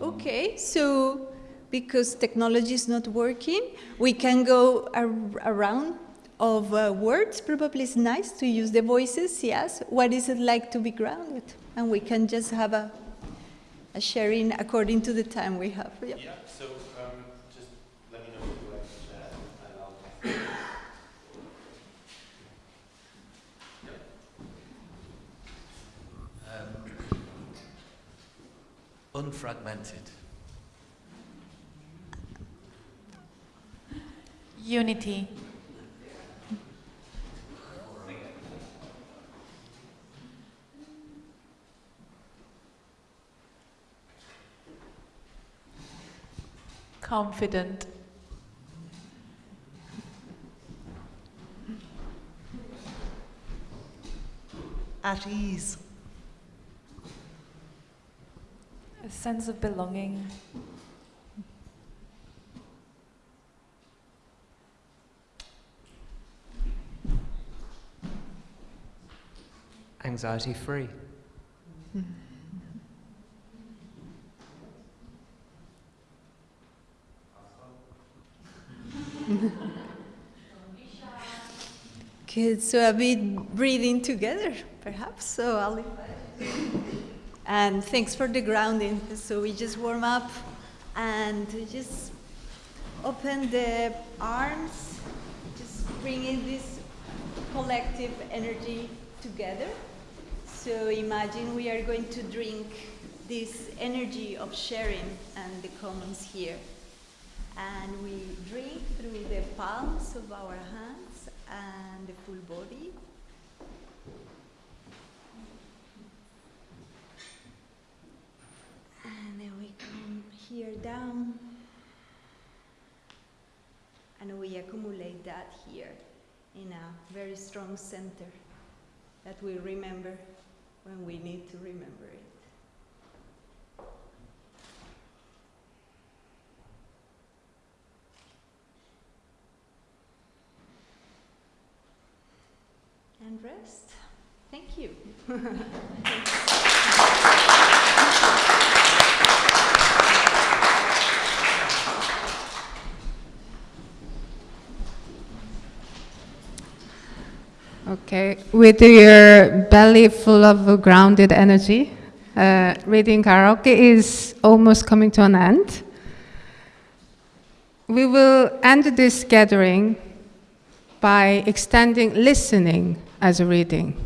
Okay, so because technology is not working, we can go ar around of uh, words. Probably it's nice to use the voices, yes. What is it like to be grounded? And we can just have a, a sharing according to the time we have. Yeah, so um, just let me know if you like to share and I'll Um, unfragmented. Unity. Confident. At ease. A sense of belonging. Anxiety free. Hmm. Good, so a bit breathing together, perhaps. So I'll and thanks for the grounding. So we just warm up and just open the arms, just bringing this collective energy together. So imagine we are going to drink this energy of sharing and the commons here. And we drink through the palms of our hands and the full body. And then we come here down. And we accumulate that here in a very strong center that we remember when we need to remember it. And rest. Thank you. Okay, with your belly full of grounded energy, uh, reading karaoke is almost coming to an end. We will end this gathering by extending listening as a reading,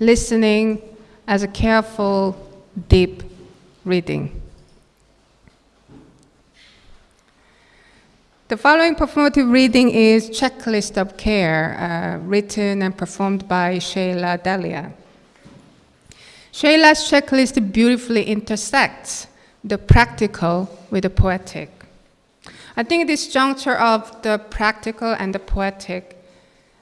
listening as a careful, deep reading. The following performative reading is Checklist of Care, uh, written and performed by Shayla Delia. Shayla's checklist beautifully intersects the practical with the poetic. I think this juncture of the practical and the poetic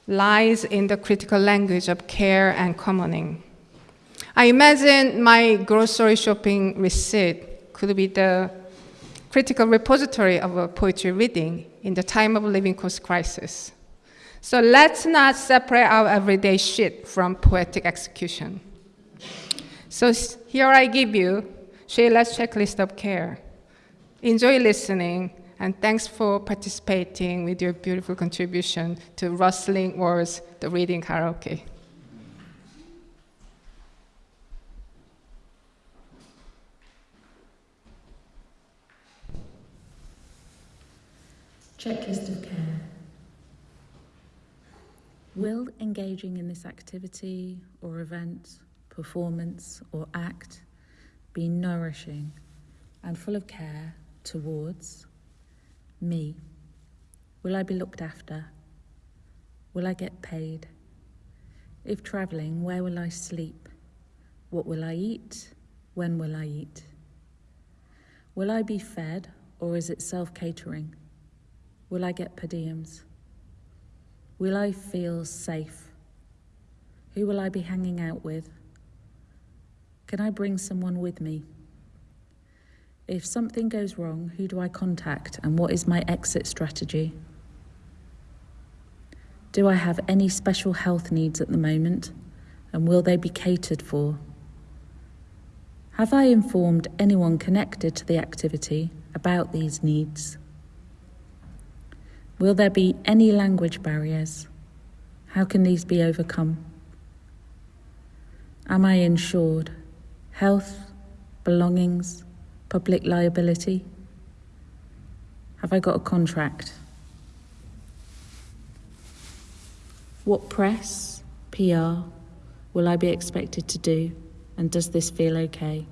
lies in the critical language of care and commoning. I imagine my grocery shopping receipt could be the critical repository of a poetry reading in the time of living cost crisis. So let's not separate our everyday shit from poetic execution. So here I give you Shayla's checklist of care. Enjoy listening, and thanks for participating with your beautiful contribution to Rustling Words, the reading karaoke. Checklist of care. Will engaging in this activity or event, performance or act be nourishing and full of care towards me? Will I be looked after? Will I get paid? If travelling, where will I sleep? What will I eat? When will I eat? Will I be fed or is it self catering? Will I get per diems? Will I feel safe? Who will I be hanging out with? Can I bring someone with me? If something goes wrong, who do I contact and what is my exit strategy? Do I have any special health needs at the moment and will they be catered for? Have I informed anyone connected to the activity about these needs? Will there be any language barriers? How can these be overcome? Am I insured? Health, belongings, public liability? Have I got a contract? What press, PR, will I be expected to do, and does this feel okay?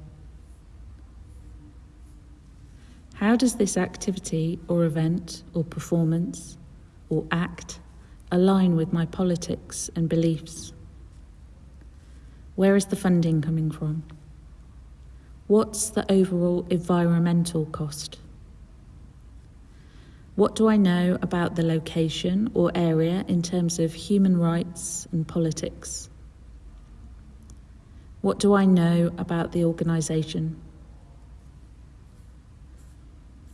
How does this activity or event or performance or act align with my politics and beliefs? Where is the funding coming from? What's the overall environmental cost? What do I know about the location or area in terms of human rights and politics? What do I know about the organisation?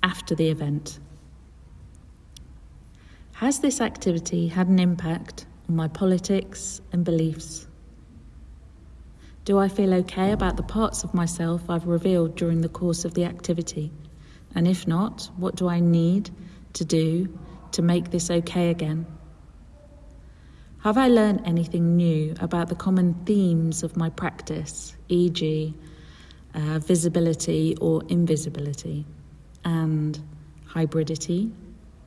After the event, has this activity had an impact on my politics and beliefs? Do I feel okay about the parts of myself I've revealed during the course of the activity? And if not, what do I need to do to make this okay again? Have I learned anything new about the common themes of my practice, e.g., uh, visibility or invisibility, and hybridity,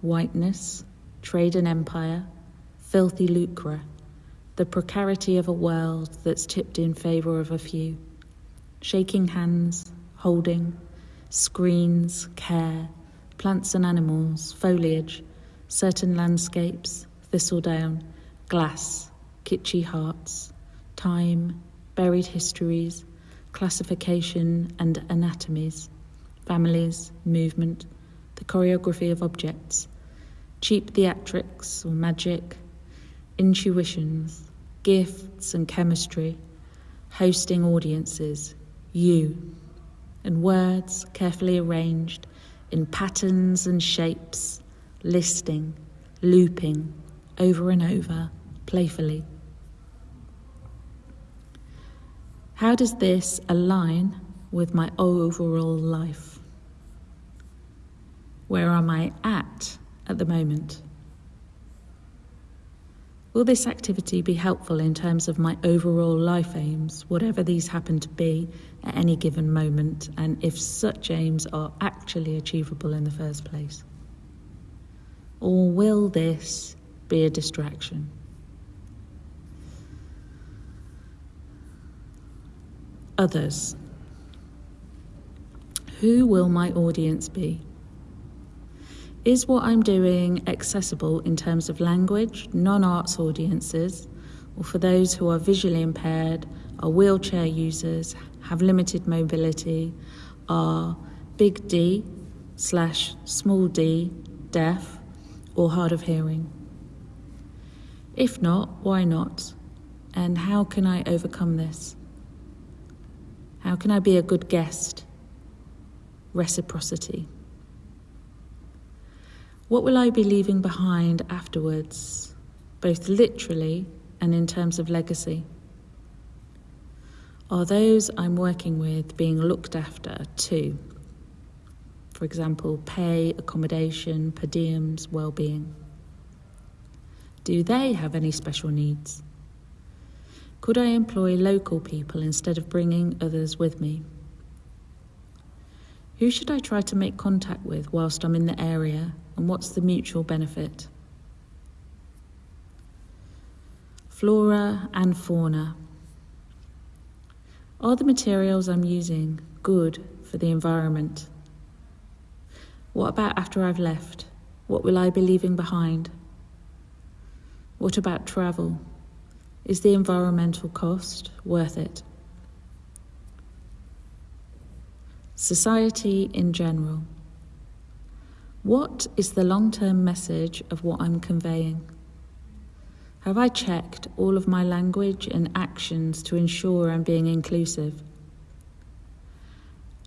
whiteness, trade and empire, filthy lucre, the precarity of a world that's tipped in favour of a few. Shaking hands, holding, screens, care, plants and animals, foliage, certain landscapes, thistledown, glass, kitschy hearts, time, buried histories, classification and anatomies, families, movement, the choreography of objects, cheap theatrics or magic, intuitions, gifts and chemistry, hosting audiences, you, and words carefully arranged in patterns and shapes, listing, looping over and over, playfully. How does this align with my overall life? Where am I at at the moment? Will this activity be helpful in terms of my overall life aims, whatever these happen to be at any given moment, and if such aims are actually achievable in the first place? Or will this be a distraction? Others. Who will my audience be? Is what I'm doing accessible in terms of language, non arts audiences, or for those who are visually impaired, are wheelchair users, have limited mobility, are big D slash small d deaf, or hard of hearing? If not, why not? And how can I overcome this? How can I be a good guest? Reciprocity. What will I be leaving behind afterwards, both literally and in terms of legacy? Are those I'm working with being looked after too? For example, pay, accommodation, per diems, well-being. Do they have any special needs? Could I employ local people instead of bringing others with me? Who should I try to make contact with whilst I'm in the area and what's the mutual benefit? Flora and fauna. Are the materials I'm using good for the environment? What about after I've left? What will I be leaving behind? What about travel? Is the environmental cost worth it? Society in general. What is the long term message of what I'm conveying? Have I checked all of my language and actions to ensure I'm being inclusive?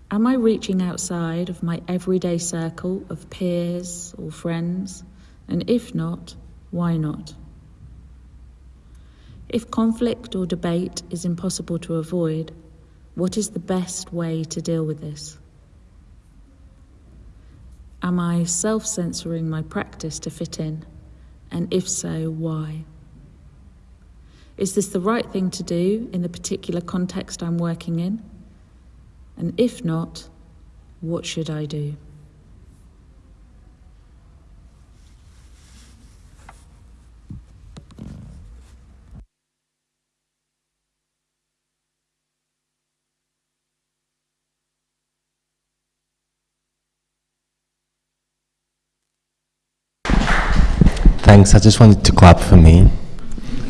Am I reaching outside of my everyday circle of peers or friends? And if not, why not? If conflict or debate is impossible to avoid, what is the best way to deal with this? Am I self censoring my practice to fit in? And if so, why? Is this the right thing to do in the particular context I'm working in? And if not, what should I do? Thanks. I just wanted to clap for me.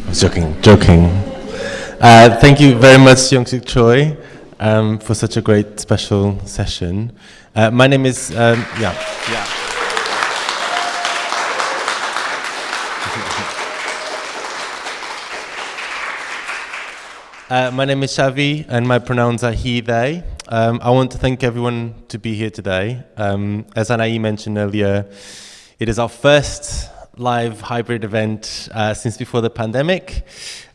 I was joking. Joking. Uh, thank you very much, Young Suk Choi, um, for such a great special session. Uh, my name is um, yeah yeah. Uh, my name is Xavi, and my pronouns are he, they. Um, I want to thank everyone to be here today. Um, as Anai mentioned earlier, it is our first live hybrid event uh, since before the pandemic.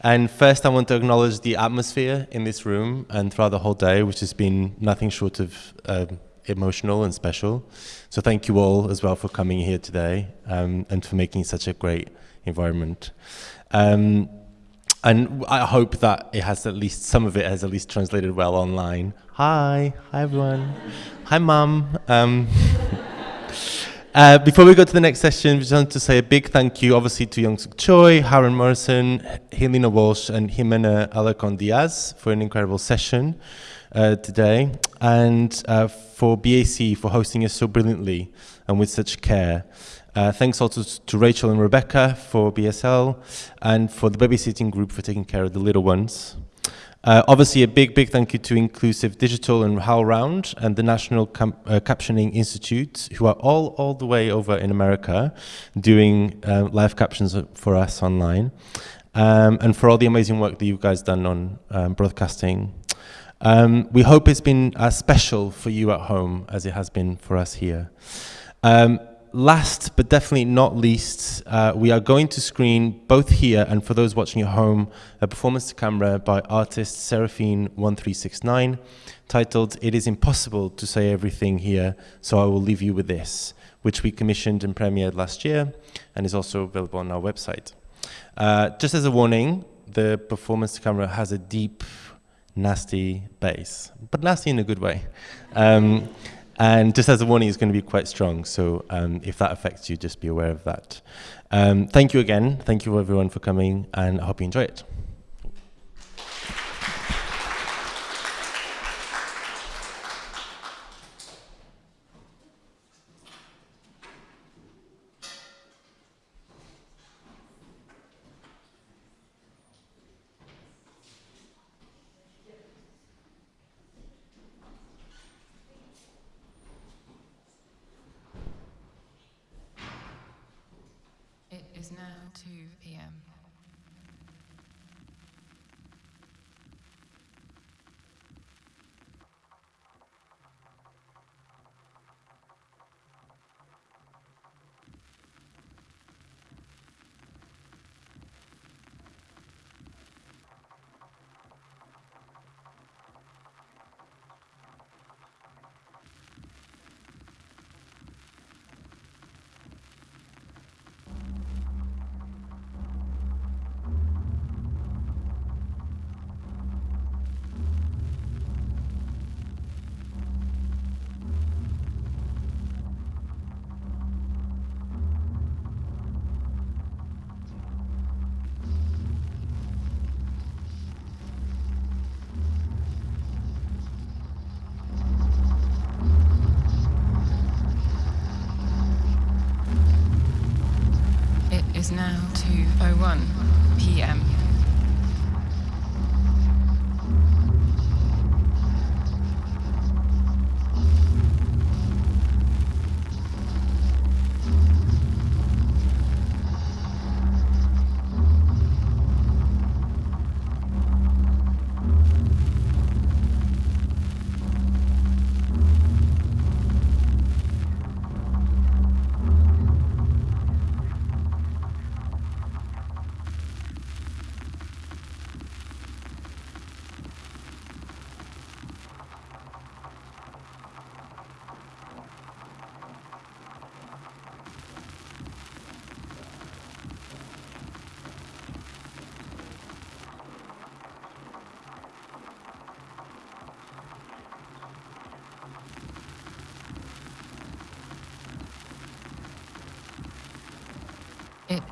And first, I want to acknowledge the atmosphere in this room and throughout the whole day, which has been nothing short of uh, emotional and special. So thank you all as well for coming here today um, and for making such a great environment. Um, and I hope that it has at least some of it has at least translated well online. Hi, hi everyone. hi, mum. Uh, before we go to the next session, we just want to say a big thank you, obviously, to Young Suk Choi, Harun Morrison, Helena Walsh, and Jimena Alarcón Diaz for an incredible session uh, today, and uh, for BAC for hosting us so brilliantly and with such care. Uh, thanks also to Rachel and Rebecca for BSL and for the babysitting group for taking care of the little ones. Uh, obviously, a big, big thank you to Inclusive Digital and HowlRound and the National uh, Captioning Institute, who are all, all the way over in America doing uh, live captions for us online, um, and for all the amazing work that you guys done on um, broadcasting. Um, we hope it's been as special for you at home as it has been for us here. Um, last but definitely not least, uh, we are going to screen both here and for those watching at home, a performance to camera by artist Seraphine1369 titled It is Impossible to Say Everything Here, so I will leave you with this, which we commissioned and premiered last year and is also available on our website. Uh, just as a warning, the performance to camera has a deep, nasty bass, but nasty in a good way. Um, and just as a warning, it's going to be quite strong. So um, if that affects you, just be aware of that. Um, thank you again. Thank you everyone for coming, and I hope you enjoy it. It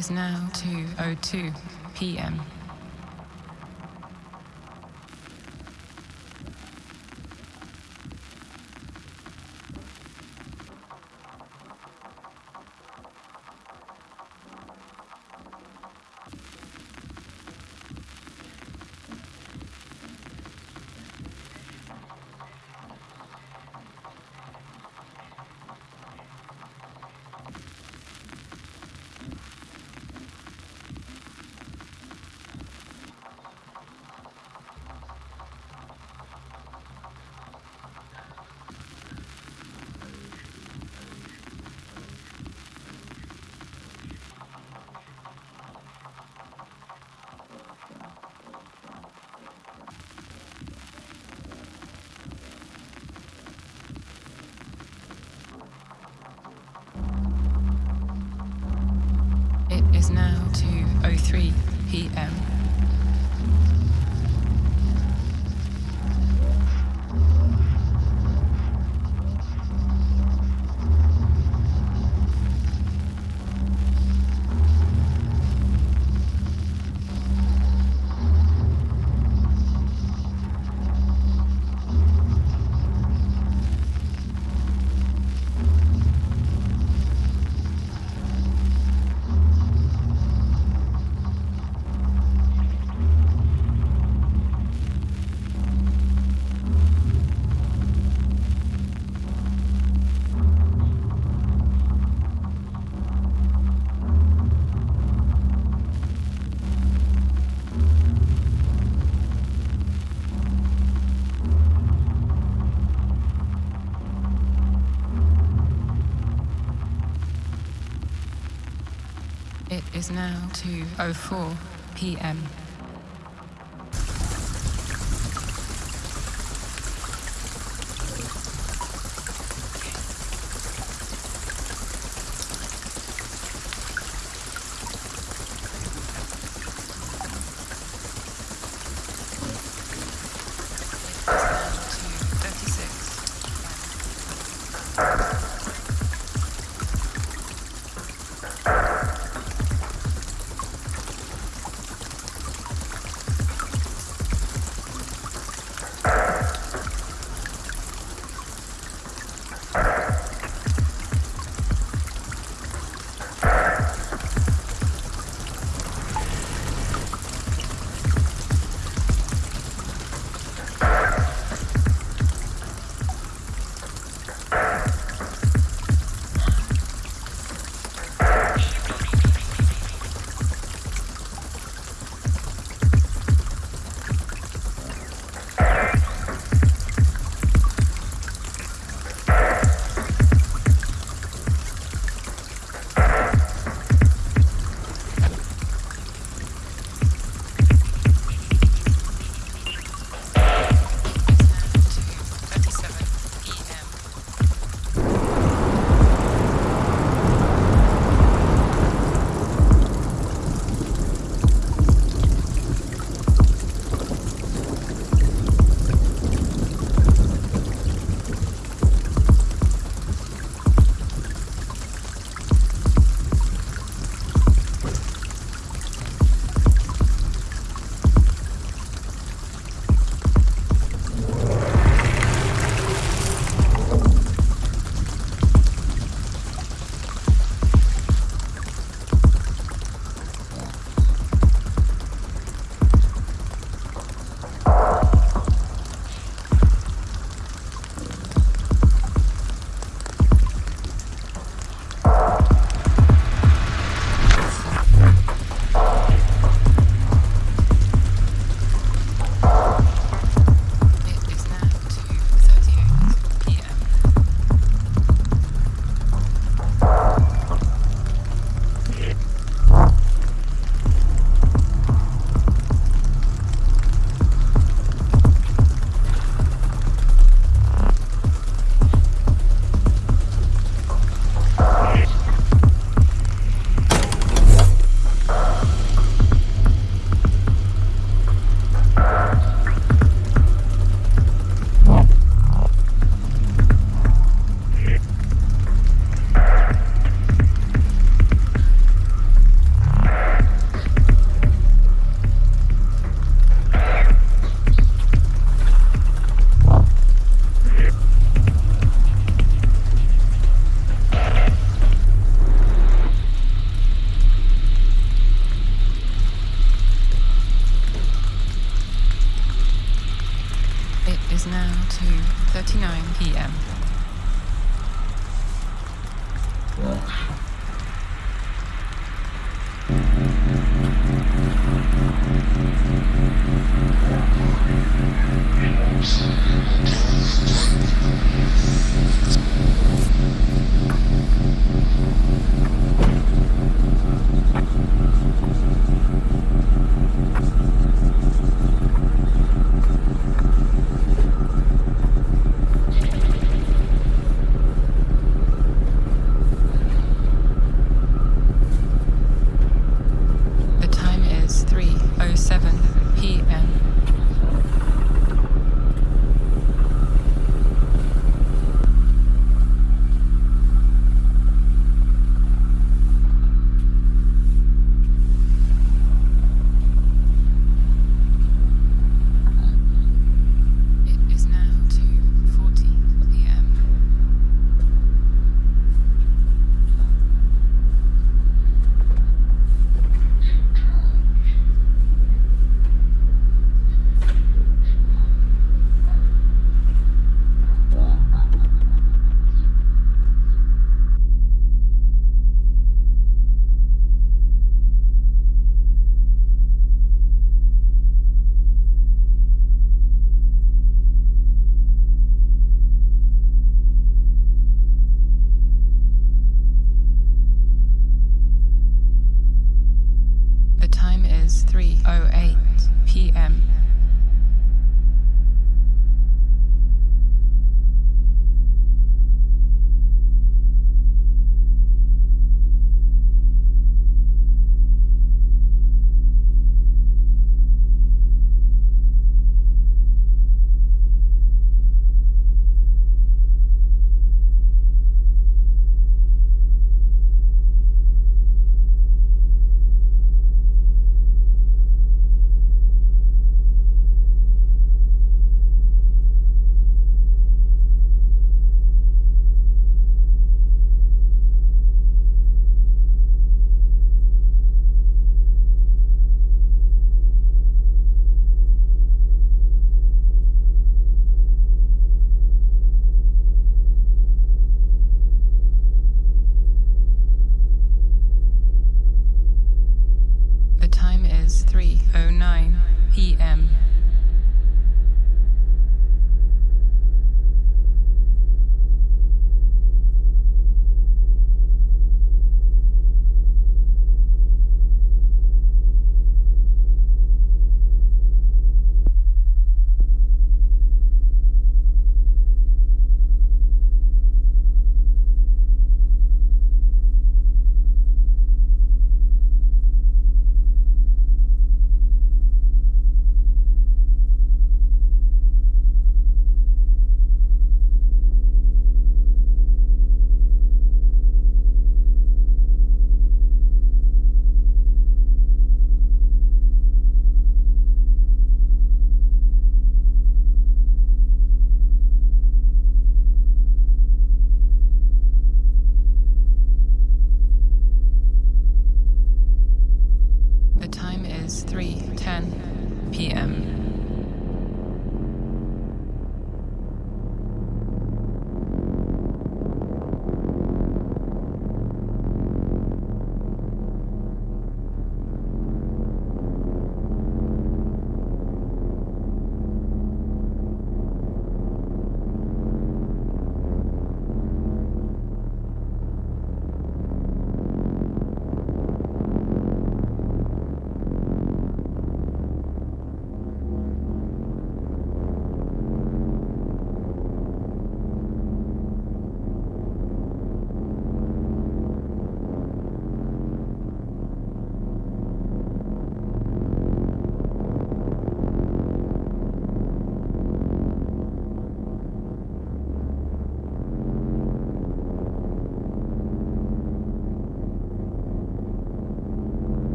is now 2:02 p.m. is now 2:04 p.m.